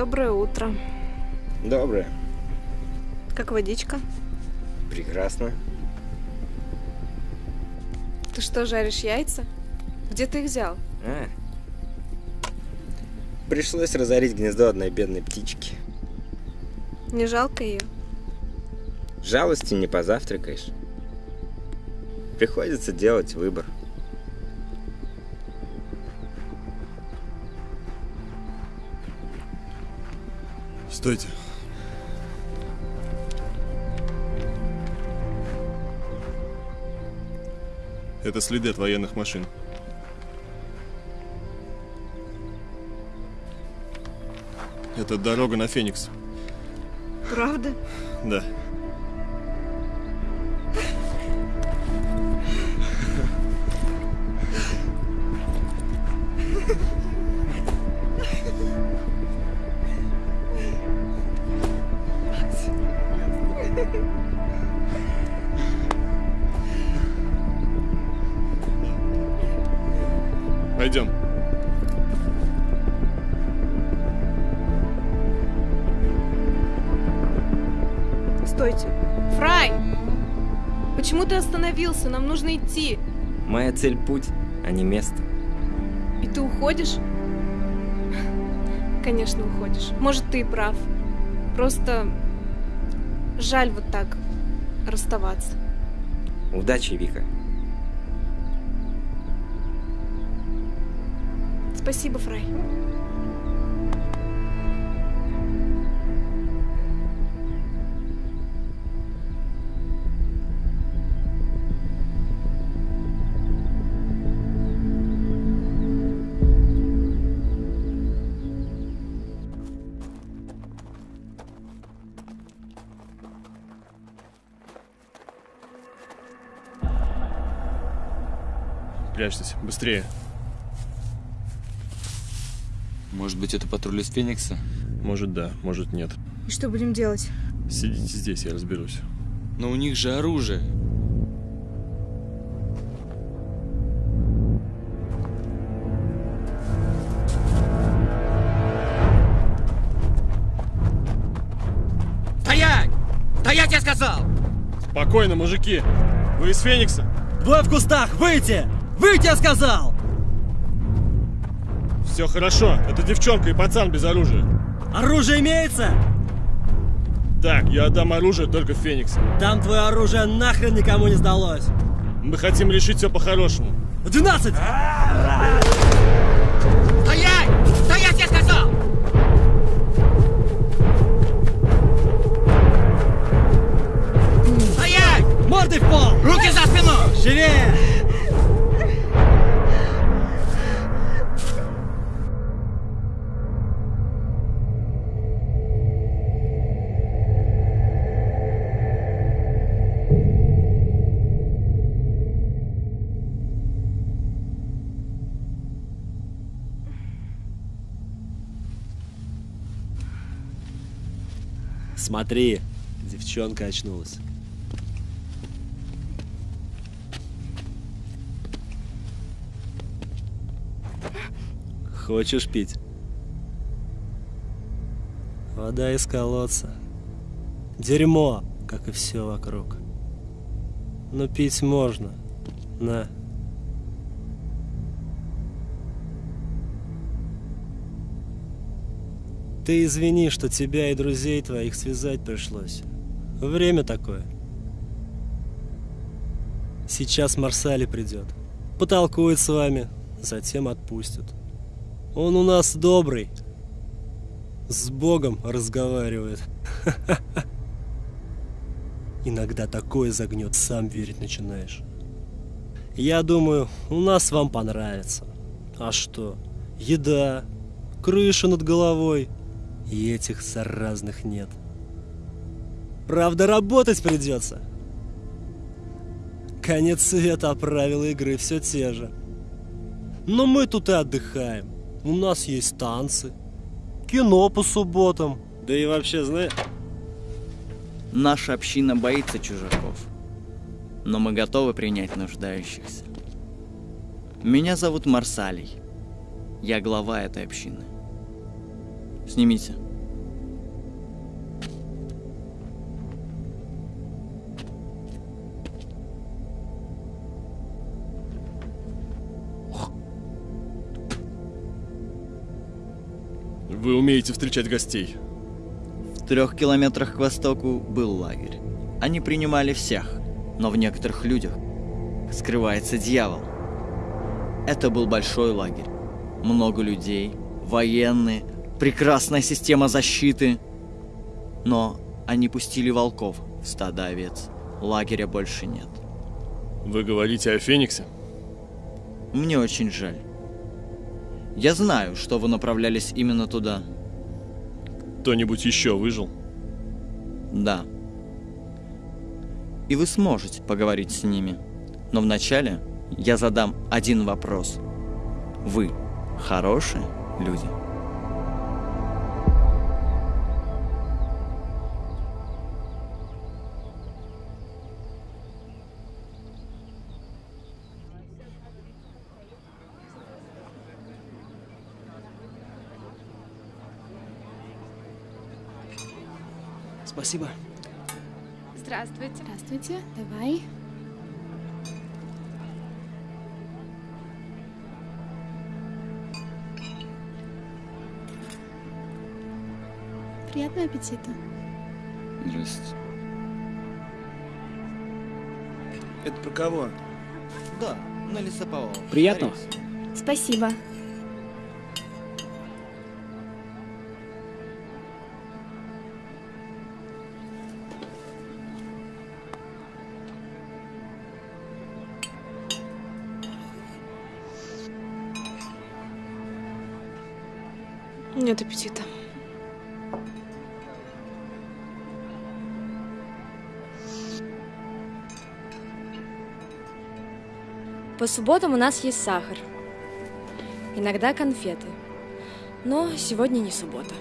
Доброе утро. Доброе. Как водичка? Прекрасно. Ты что, жаришь яйца? Где ты их взял? А. Пришлось разорить гнездо одной бедной птички. Не жалко ее? Жалости не позавтракаешь. Приходится делать выбор. Стойте. Это следы от военных машин. Это дорога на Феникс. Правда? Да. Цель — путь, а не место. И ты уходишь? Конечно, уходишь. Может, ты и прав. Просто жаль вот так расставаться. Удачи, Вика. Спасибо, Фрай. Прячьтесь, быстрее. Может быть, это патруль из Феникса? Может да, может нет. И что будем делать? Сидите здесь, я разберусь. Но у них же оружие. Стоять! Стоять, я сказал! Спокойно, мужики. Вы из Феникса? Двое в кустах! Выйти! Выйти, я сказал! Все хорошо. Это девчонка и пацан без оружия. Оружие имеется? Так, я отдам оружие только в Фениксе. Там твое оружие нахрен никому не сдалось. Мы хотим решить все по-хорошему. 12! Стоять! Стоять, я сказал! Стоять! Мордой в пол! Руки за спину! Живее! Смотри, девчонка очнулась. Хочешь пить? Вода из колодца. Дерьмо, как и все вокруг. Но пить можно. На. Ты извини, что тебя и друзей твоих связать пришлось. Время такое. Сейчас Марсали придет. Потолкует с вами, затем отпустит. Он у нас добрый. С Богом разговаривает. Иногда такое загнет, сам верить начинаешь. Я думаю, у нас вам понравится. А что? Еда, крыша над головой. И этих заразных нет. Правда, работать придется. Конец света, а правила игры все те же. Но мы тут и отдыхаем. У нас есть танцы, кино по субботам. Да и вообще, знаешь... Наша община боится чужаков, но мы готовы принять нуждающихся. Меня зовут Марсалий. Я глава этой общины. Снимите. Вы умеете встречать гостей. В трех километрах к востоку был лагерь. Они принимали всех, но в некоторых людях скрывается дьявол. Это был большой лагерь. Много людей, военные, прекрасная система защиты. Но они пустили волков в стадо овец. Лагеря больше нет. Вы говорите о Фениксе? Мне очень жаль. Я знаю, что вы направлялись именно туда. Кто-нибудь еще выжил? Да. И вы сможете поговорить с ними. Но вначале я задам один вопрос. Вы хорошие люди? Спасибо. Здравствуйте. Здравствуйте. Давай. Приятного аппетита. Здравствуйте. Это про кого? Да, на лесоповал. Приятного. Спасибо. Нет аппетита. По субботам у нас есть сахар. Иногда конфеты. Но сегодня не суббота.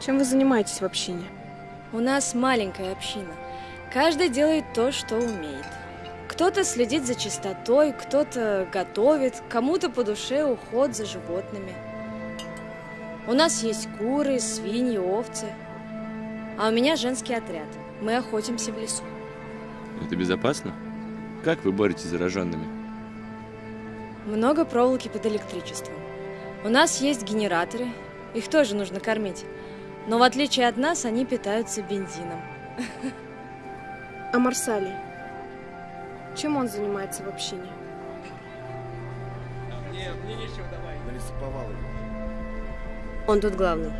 Чем вы занимаетесь в общине? У нас маленькая община. Каждый делает то, что умеет. Кто-то следит за чистотой, кто-то готовит, кому-то по душе уход за животными. У нас есть куры, свиньи, овцы. А у меня женский отряд. Мы охотимся в лесу. Это безопасно? Как вы боретесь с зараженными? Много проволоки под электричеством. У нас есть генераторы, их тоже нужно кормить. Но в отличие от нас, они питаются бензином. А Марсалий? Чем он занимается в общине? Нет, мне нечего давай. На лесоповал Он тут главный.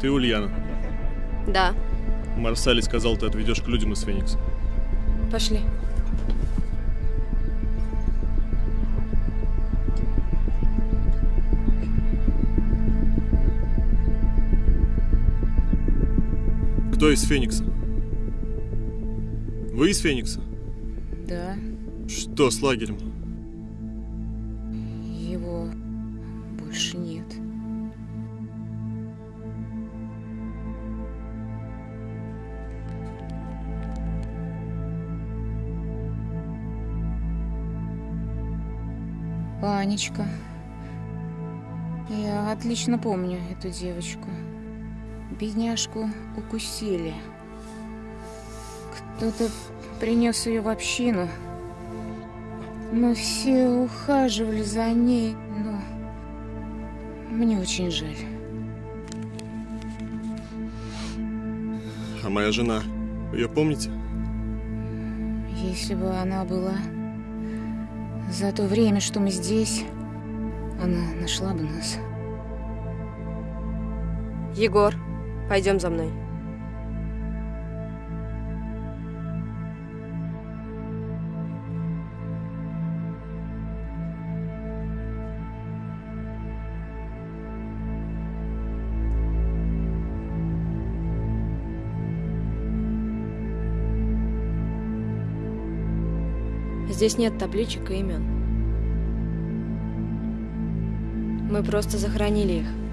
Ты Ульяна. Да, Марсали сказал, ты отведешь к людям из Феникса. пошли. Кто из Феникса? Вы из Феникса? Да, Что с лагерем? Анечка. Я отлично помню эту девочку. Бедняжку укусили. Кто-то принес ее в общину. Мы все ухаживали за ней, но мне очень жаль. А моя жена, ее помните? Если бы она была за то время, что мы здесь, она нашла бы нас. Егор, пойдем за мной. Здесь нет табличек и имен. Мы просто захоронили их.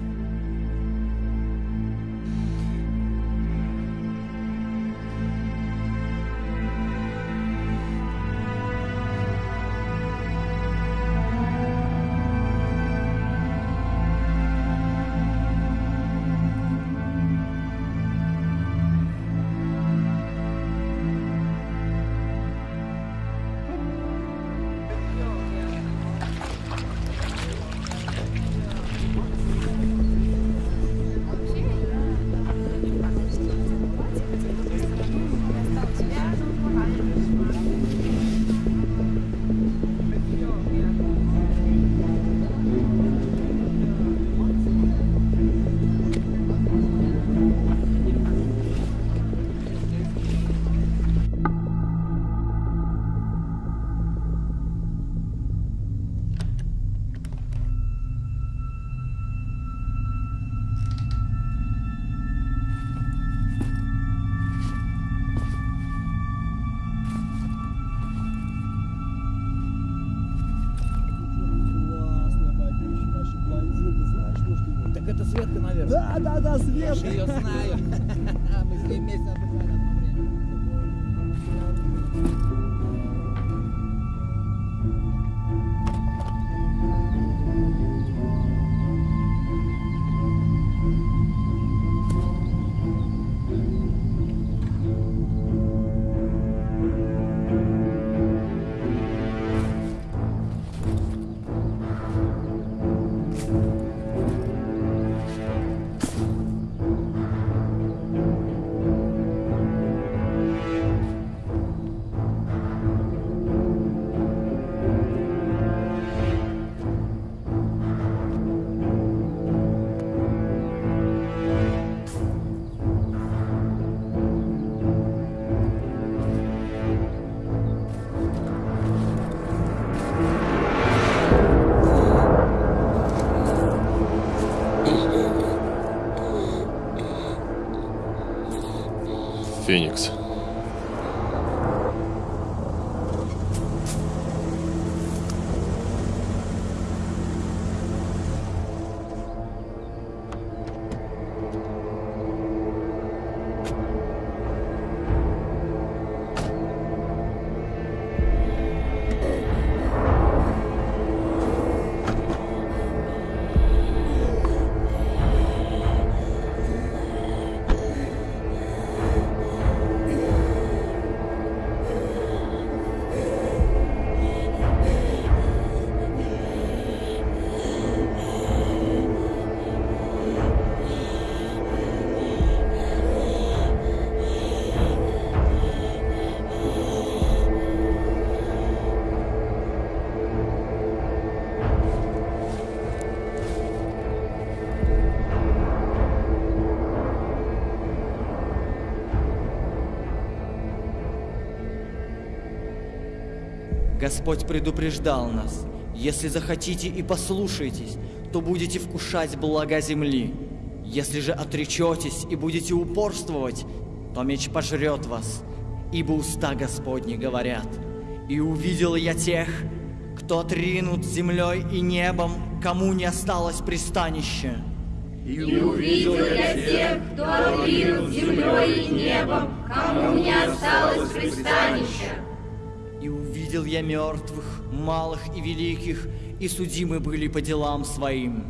Господь предупреждал нас, если захотите и послушаетесь, то будете вкушать блага земли. Если же отречетесь и будете упорствовать, то меч пожрет вас, ибо уста Господни говорят. И увидел я тех, кто отринут землей и небом, кому не осталось пристанища. И увидел я тех, кто отринут землей и небом, кому не осталось пристанища. И увидел я мертвых, малых и великих, и судимы были по делам своим.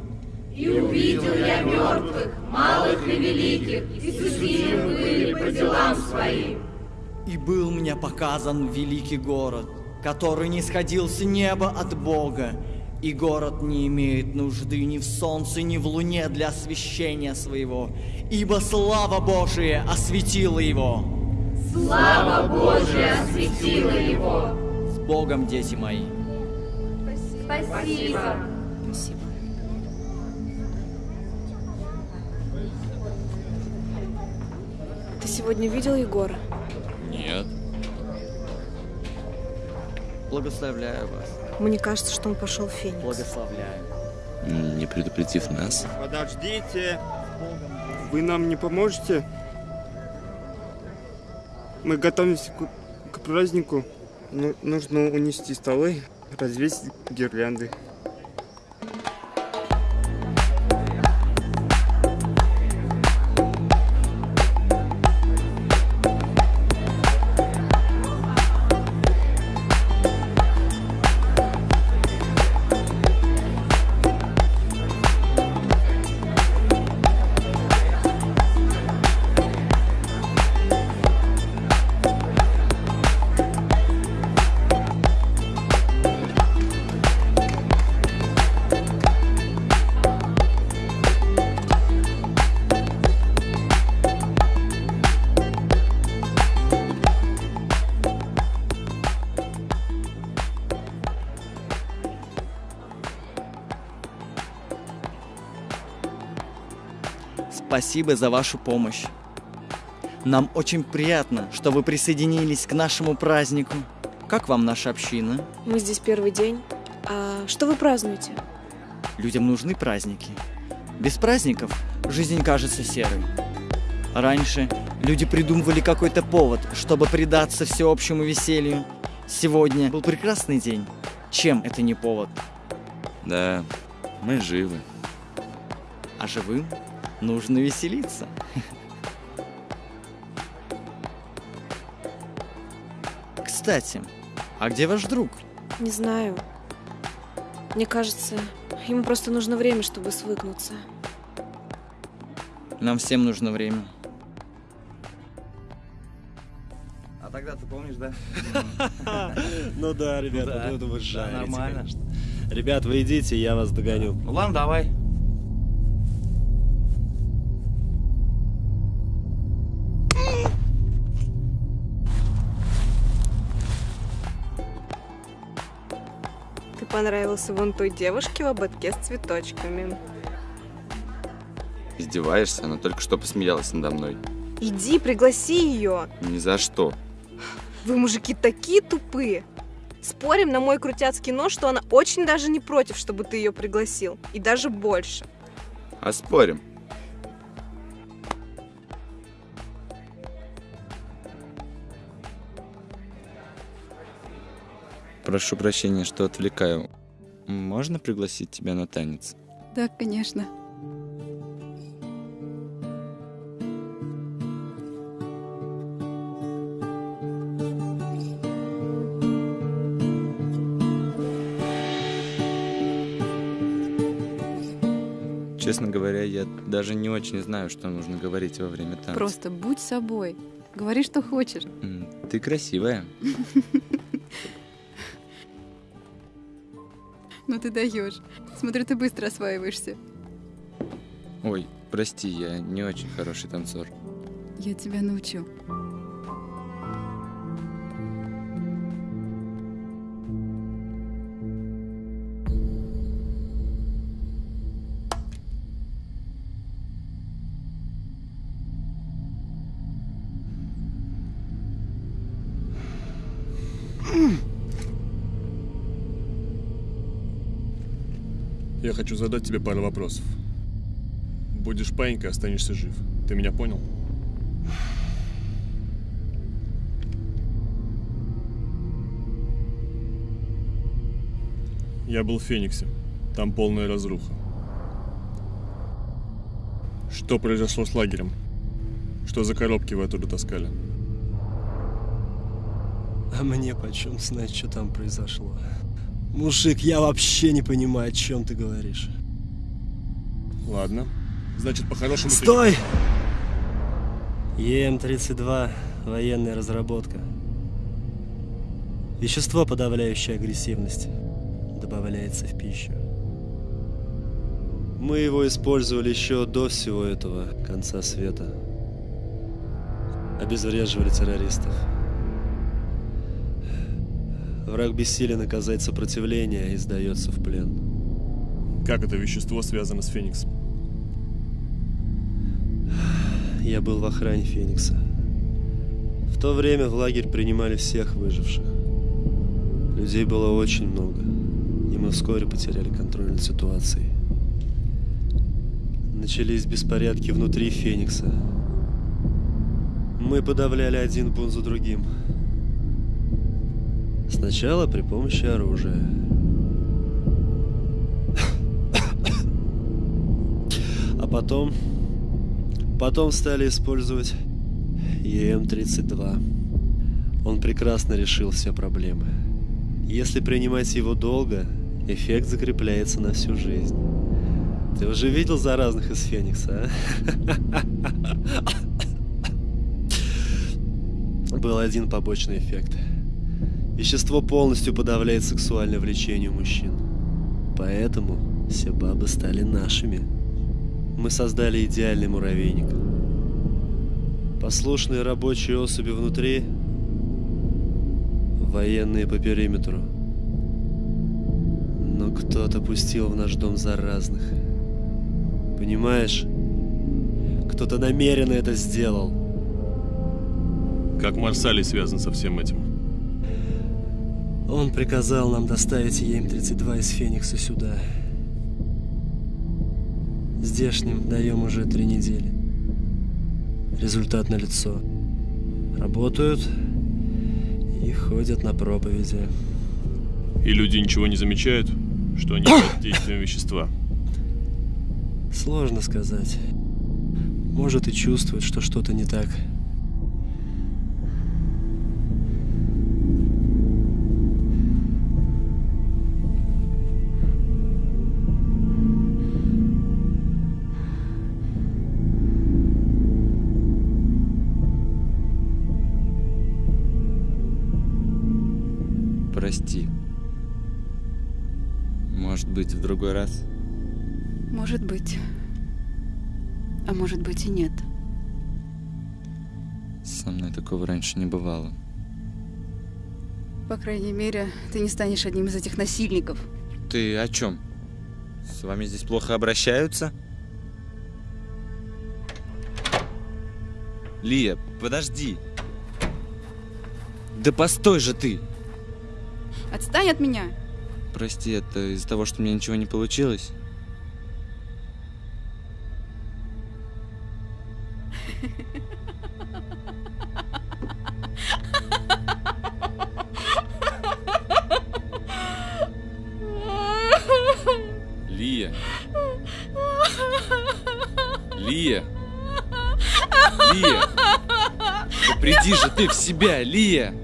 И увидел я мертвых, малых и великих, и судимы были по делам своим. И был мне показан великий город, который не сходил с неба от Бога, и город не имеет нужды ни в солнце, ни в луне для освещения своего, ибо слава Божия осветила его. Слава Божия осветила его. Богом, дети мои. Спасибо. Ты сегодня видел Егора? Нет. Благословляю вас. Мне кажется, что он пошел в Феникс. Благословляю. Не предупредив нас. Подождите. Вы нам не поможете? Мы готовимся к, к празднику. Ну, нужно унести столы, развесить гирлянды. Спасибо за вашу помощь. Нам очень приятно, что вы присоединились к нашему празднику. Как вам наша община? Мы здесь первый день. А что вы празднуете? Людям нужны праздники. Без праздников жизнь кажется серой. Раньше люди придумывали какой-то повод, чтобы предаться всеобщему веселью. Сегодня был прекрасный день. Чем это не повод? Да, мы живы. А живым нужно веселиться. Кстати, а где ваш друг? Не знаю. Мне кажется, ему просто нужно время, чтобы свыкнуться. Нам всем нужно время. А тогда ты помнишь, да? Ну да, ребят, Да. вот это вы жарите, нормально. Ребят, вы идите, я вас догоню. Ну ладно, давай. Понравился вон той девушке в ободке с цветочками. Издеваешься? Она только что посмеялась надо мной. Иди, пригласи ее. Ни за что. Вы, мужики, такие тупые. Спорим на мой крутяцкий нож, что она очень даже не против, чтобы ты ее пригласил. И даже больше. А спорим. Прошу прощения, что отвлекаю. Можно пригласить тебя на танец? Да, конечно. Честно говоря, я даже не очень знаю, что нужно говорить во время танца. Просто будь собой. Говори, что хочешь. Ты красивая. Ну ты даешь. Смотрю, ты быстро осваиваешься. Ой, прости, я не очень хороший танцор. Я тебя научу. Хочу задать тебе пару вопросов. Будешь паинькой, останешься жив. Ты меня понял? Я был в Фениксе. Там полная разруха. Что произошло с лагерем? Что за коробки вы оттуда таскали? А мне почем знать, что там произошло? Мужик, я вообще не понимаю, о чем ты говоришь. Ладно. Значит, по-хорошему... Стой! ЕМ-32 – военная разработка. Вещество, подавляющее агрессивность, добавляется в пищу. Мы его использовали еще до всего этого конца света. Обезвреживали террористов. Враг бессилен оказать сопротивление и сдается в плен. Как это вещество связано с Фениксом? Я был в охране Феникса. В то время в лагерь принимали всех выживших. Людей было очень много, и мы вскоре потеряли контроль над ситуацией. Начались беспорядки внутри Феникса. Мы подавляли один бунт за другим. Сначала при помощи оружия. А потом... Потом стали использовать ЕМ-32. Он прекрасно решил все проблемы. Если принимать его долго, эффект закрепляется на всю жизнь. Ты уже видел заразных из Феникса, а? Был один побочный эффект. Вещество полностью подавляет сексуальное влечение мужчин. Поэтому все бабы стали нашими. Мы создали идеальный муравейник. Послушные рабочие особи внутри, военные по периметру. Но кто-то пустил в наш дом заразных. Понимаешь? Кто-то намеренно это сделал. Как Марсалий связан со всем этим? Он приказал нам доставить ЕМ-32 из Феникса сюда. Здешним даем уже три недели. Результат налицо. Работают и ходят на проповеди. И люди ничего не замечают, что они под действием вещества. Сложно сказать. Может и чувствуют, что что-то не так. Другой раз? Может быть. А может быть и нет. Со мной такого раньше не бывало. По крайней мере, ты не станешь одним из этих насильников. Ты о чем? С вами здесь плохо обращаются? Лия, подожди. Да постой же ты! Отстань от меня! Прости, это из-за того, что у меня ничего не получилось? Лия. Лия. Лия. Да приди же ты в себя, Лия.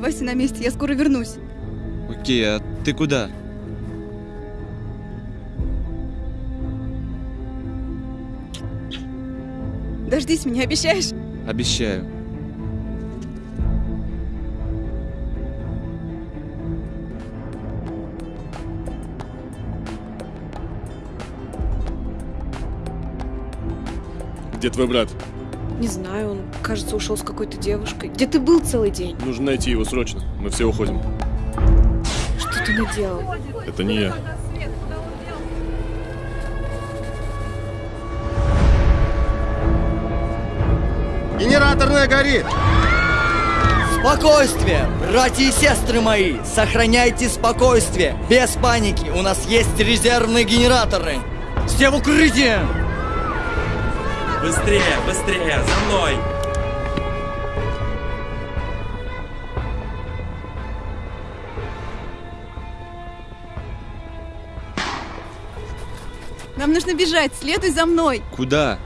Оставайся на месте, я скоро вернусь. Окей, а ты куда? Дождись меня, обещаешь? Обещаю. Где твой брат? Не знаю, он, кажется, ушел с какой-то девушкой. Где ты был целый день? Нужно найти его срочно. Мы все уходим. Что ты наделал? Это не я. Генераторная горит! Спокойствие, братья и сестры мои! Сохраняйте спокойствие, без паники. У нас есть резервные генераторы. Все в укрытие! Быстрее, быстрее, за мной! Нам нужно бежать, следуй за мной. Куда?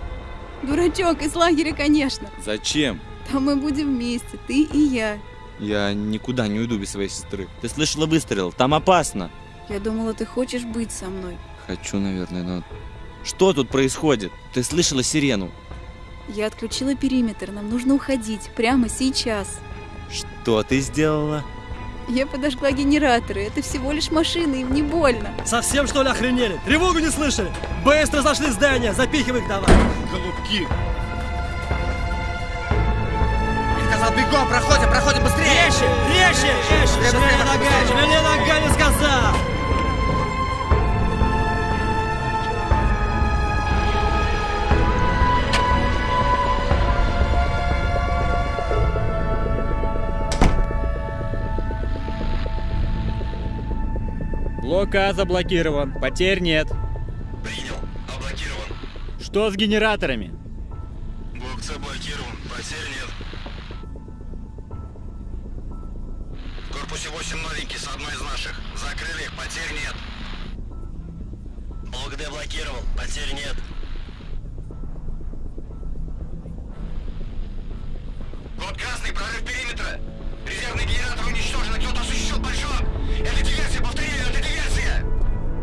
Дурачок, из лагеря, конечно. Зачем? Там мы будем вместе, ты и я. Я никуда не уйду без своей сестры. Ты слышала выстрел? Там опасно. Я думала, ты хочешь быть со мной. Хочу, наверное, но... Что тут происходит? Ты слышала сирену? Я отключила периметр, нам нужно уходить, прямо сейчас. Что ты сделала? Я подожгла генераторы, это всего лишь машина, им не больно. Совсем что ли охренели? Тревогу не слышали? Быстро зашли в здание, запихивай их давай. Голубки. Я сказал, бегом, проходим, проходим быстрее! Резче, резче, резче! Шевели ногами, шевели ногами, сказал! А заблокирован. Потерь нет. Принял. Облокирован. Что с генераторами? Блок С блокирован. Потерь нет. В корпусе 8 новенький с одной из наших. Закрыли их. Потерь нет. Блок Д блокирован. Потерь нет. Код красный. Прорыв периметра. Резервный генератор уничтожен. Кто-то осуществил поджог. Это диверсия. Повторяю, это диверсия.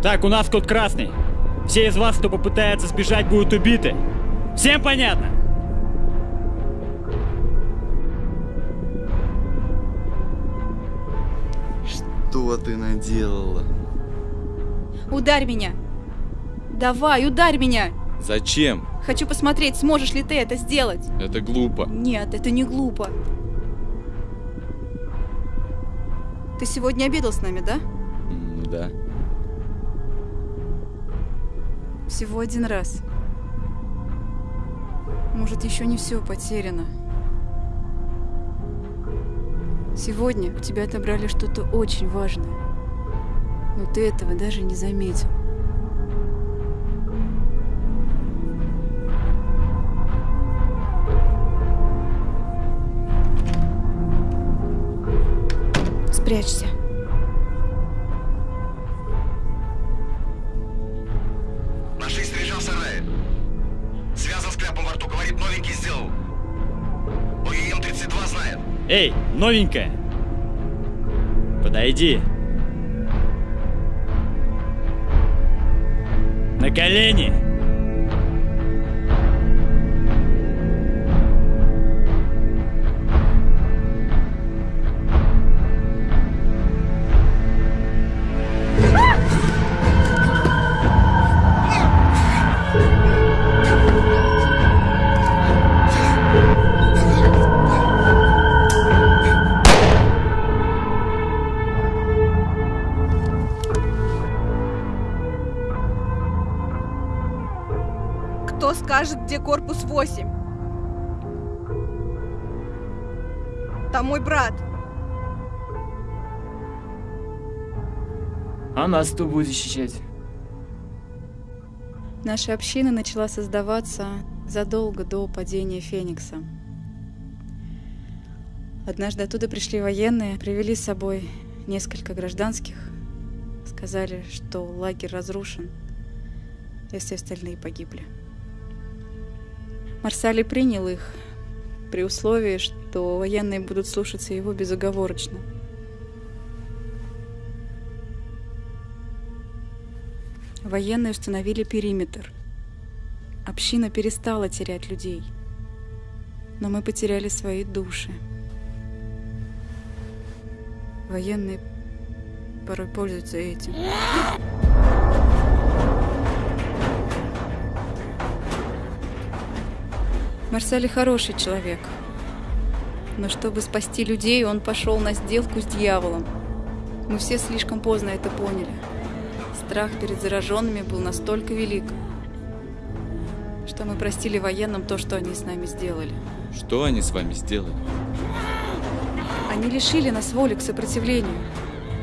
Так, у нас код красный. Все из вас, кто попытается сбежать, будут убиты. Всем понятно? Что ты наделала? Ударь меня. Давай, ударь меня. Зачем? Хочу посмотреть, сможешь ли ты это сделать. Это глупо. Нет, это не глупо. Ты сегодня обедал с нами, да? Да. Всего один раз. Может, еще не все потеряно. Сегодня у тебя отобрали что-то очень важное. Но ты этого даже не заметил. Спрячься. Наши снаряжал сарае. Связан с кляпом во рту. Говорит, новенький сделал. ОЕМ-32 знает. Эй, новенькая! Подойди. На колени! Нас кто будет защищать? Наша община начала создаваться задолго до падения Феникса. Однажды оттуда пришли военные, привели с собой несколько гражданских, сказали, что лагерь разрушен, и все остальные погибли. Марсали принял их при условии, что военные будут слушаться его безоговорочно. Военные установили периметр. Община перестала терять людей. Но мы потеряли свои души. Военные порой пользуются этим. Марсали хороший человек. Но чтобы спасти людей, он пошел на сделку с дьяволом. Мы все слишком поздно это поняли. Страх перед зараженными был настолько велик, что мы простили военным то, что они с нами сделали. Что они с вами сделали? Они лишили нас воли к сопротивлению.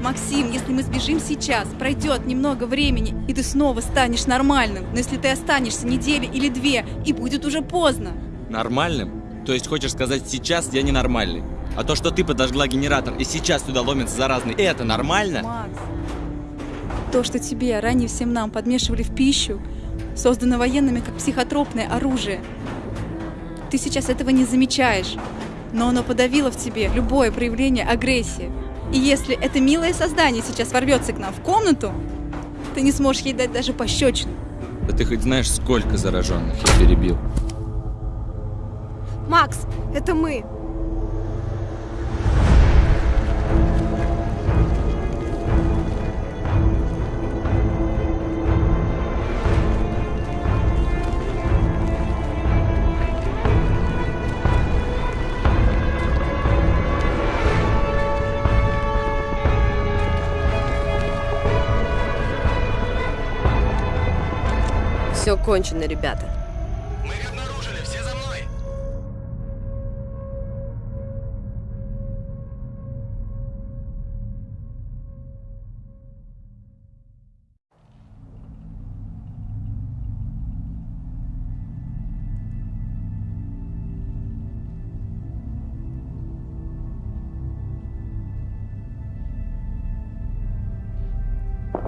Максим, если мы сбежим сейчас, пройдет немного времени, и ты снова станешь нормальным. Но если ты останешься неделю или две, и будет уже поздно. Нормальным? То есть хочешь сказать, сейчас я ненормальный? А то, что ты подожгла генератор и сейчас туда ломится заразный, это нормально? Макс, то, что тебе, а ранее всем нам подмешивали в пищу, создано военными как психотропное оружие. Ты сейчас этого не замечаешь, но оно подавило в тебе любое проявление агрессии. И если это милое создание сейчас ворвется к нам в комнату, ты не сможешь ей дать даже пощечину. Да ты хоть знаешь, сколько зараженных я перебил? Макс, это мы. Кончено, ребята. Мы их обнаружили, все за мной!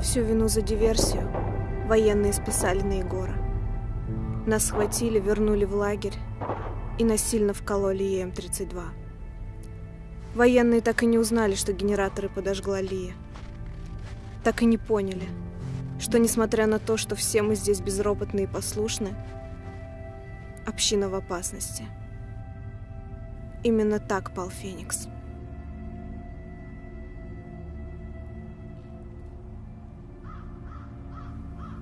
Всю вину за диверсию военные списали на Егора. Нас схватили, вернули в лагерь и насильно вкололи ЕМ-32. Военные так и не узнали, что генераторы подожгла Лия. Так и не поняли, что несмотря на то, что все мы здесь безропотны и послушны, община в опасности. Именно так пал Феникс.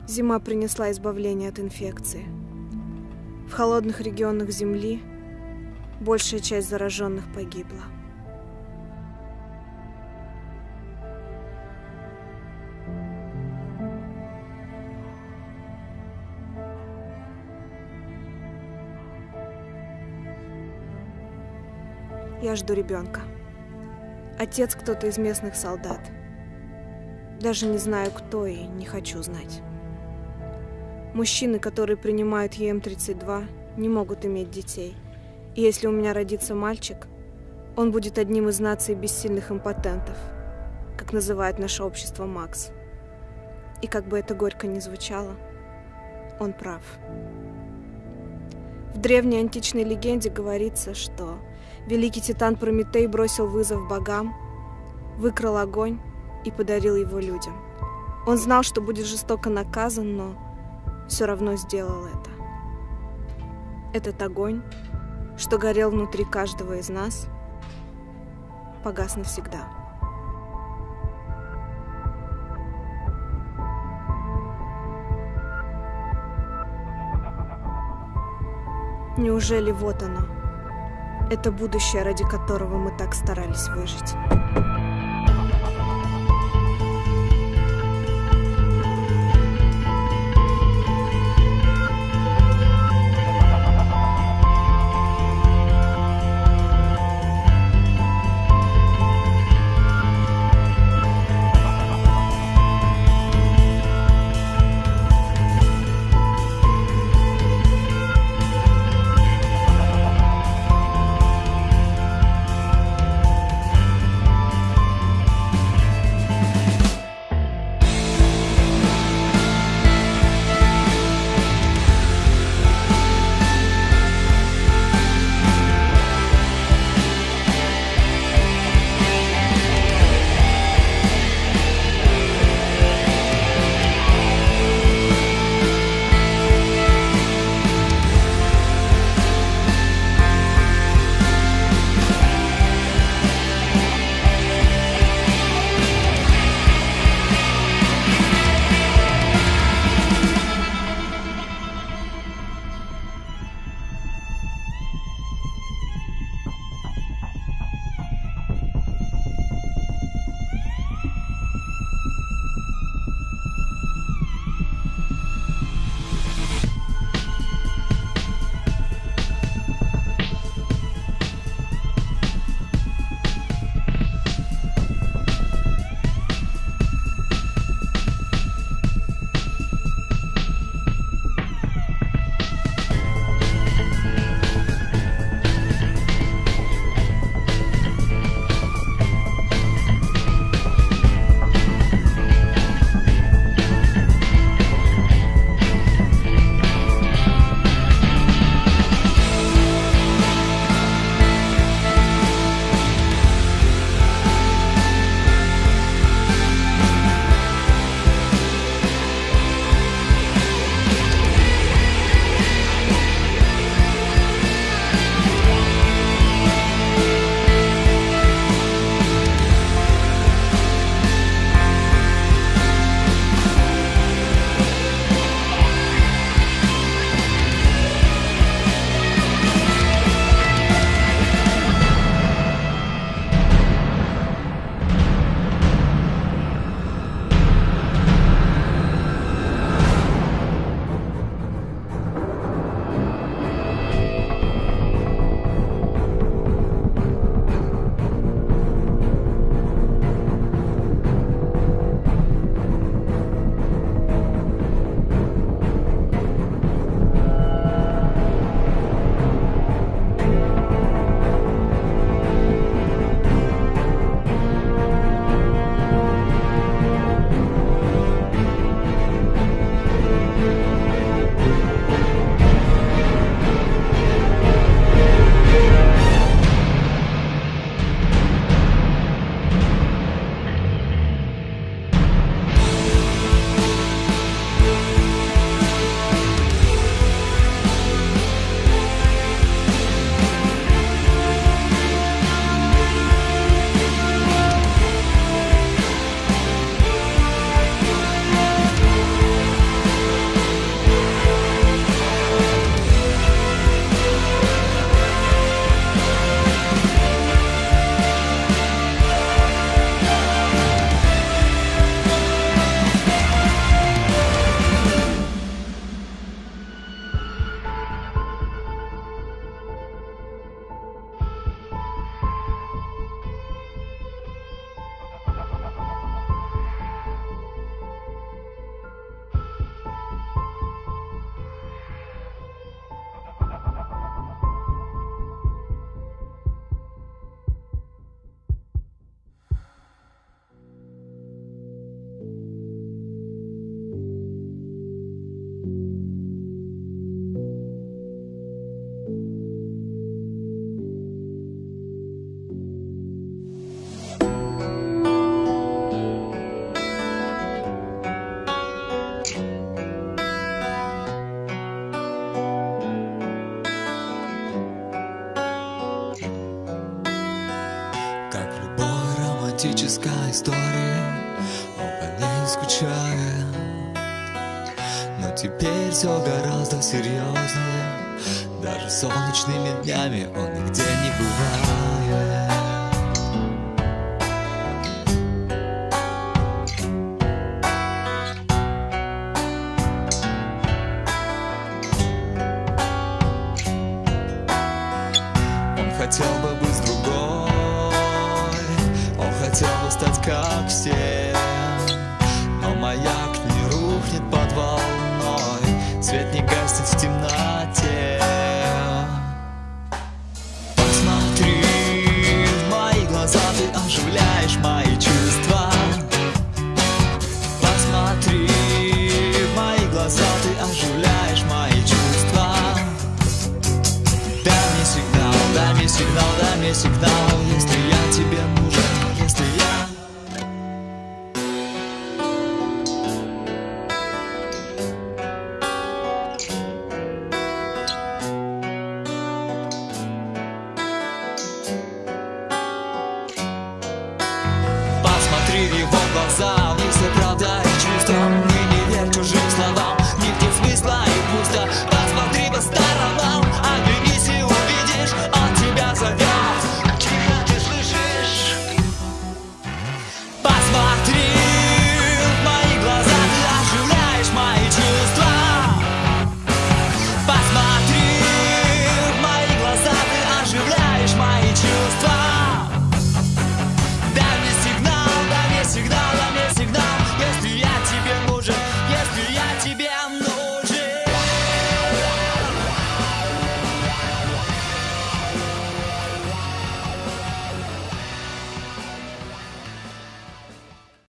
Зима принесла избавление от инфекции. В холодных регионах Земли большая часть зараженных погибла. Я жду ребенка. Отец кто-то из местных солдат. Даже не знаю, кто и не хочу знать. Мужчины, которые принимают ЕМ-32, не могут иметь детей. И если у меня родится мальчик, он будет одним из наций бессильных импотентов, как называет наше общество Макс. И как бы это горько ни звучало, он прав. В древней античной легенде говорится, что великий титан Прометей бросил вызов богам, выкрал огонь и подарил его людям. Он знал, что будет жестоко наказан, но все равно сделал это. Этот огонь, что горел внутри каждого из нас, погас навсегда. Неужели вот оно? Это будущее, ради которого мы так старались выжить.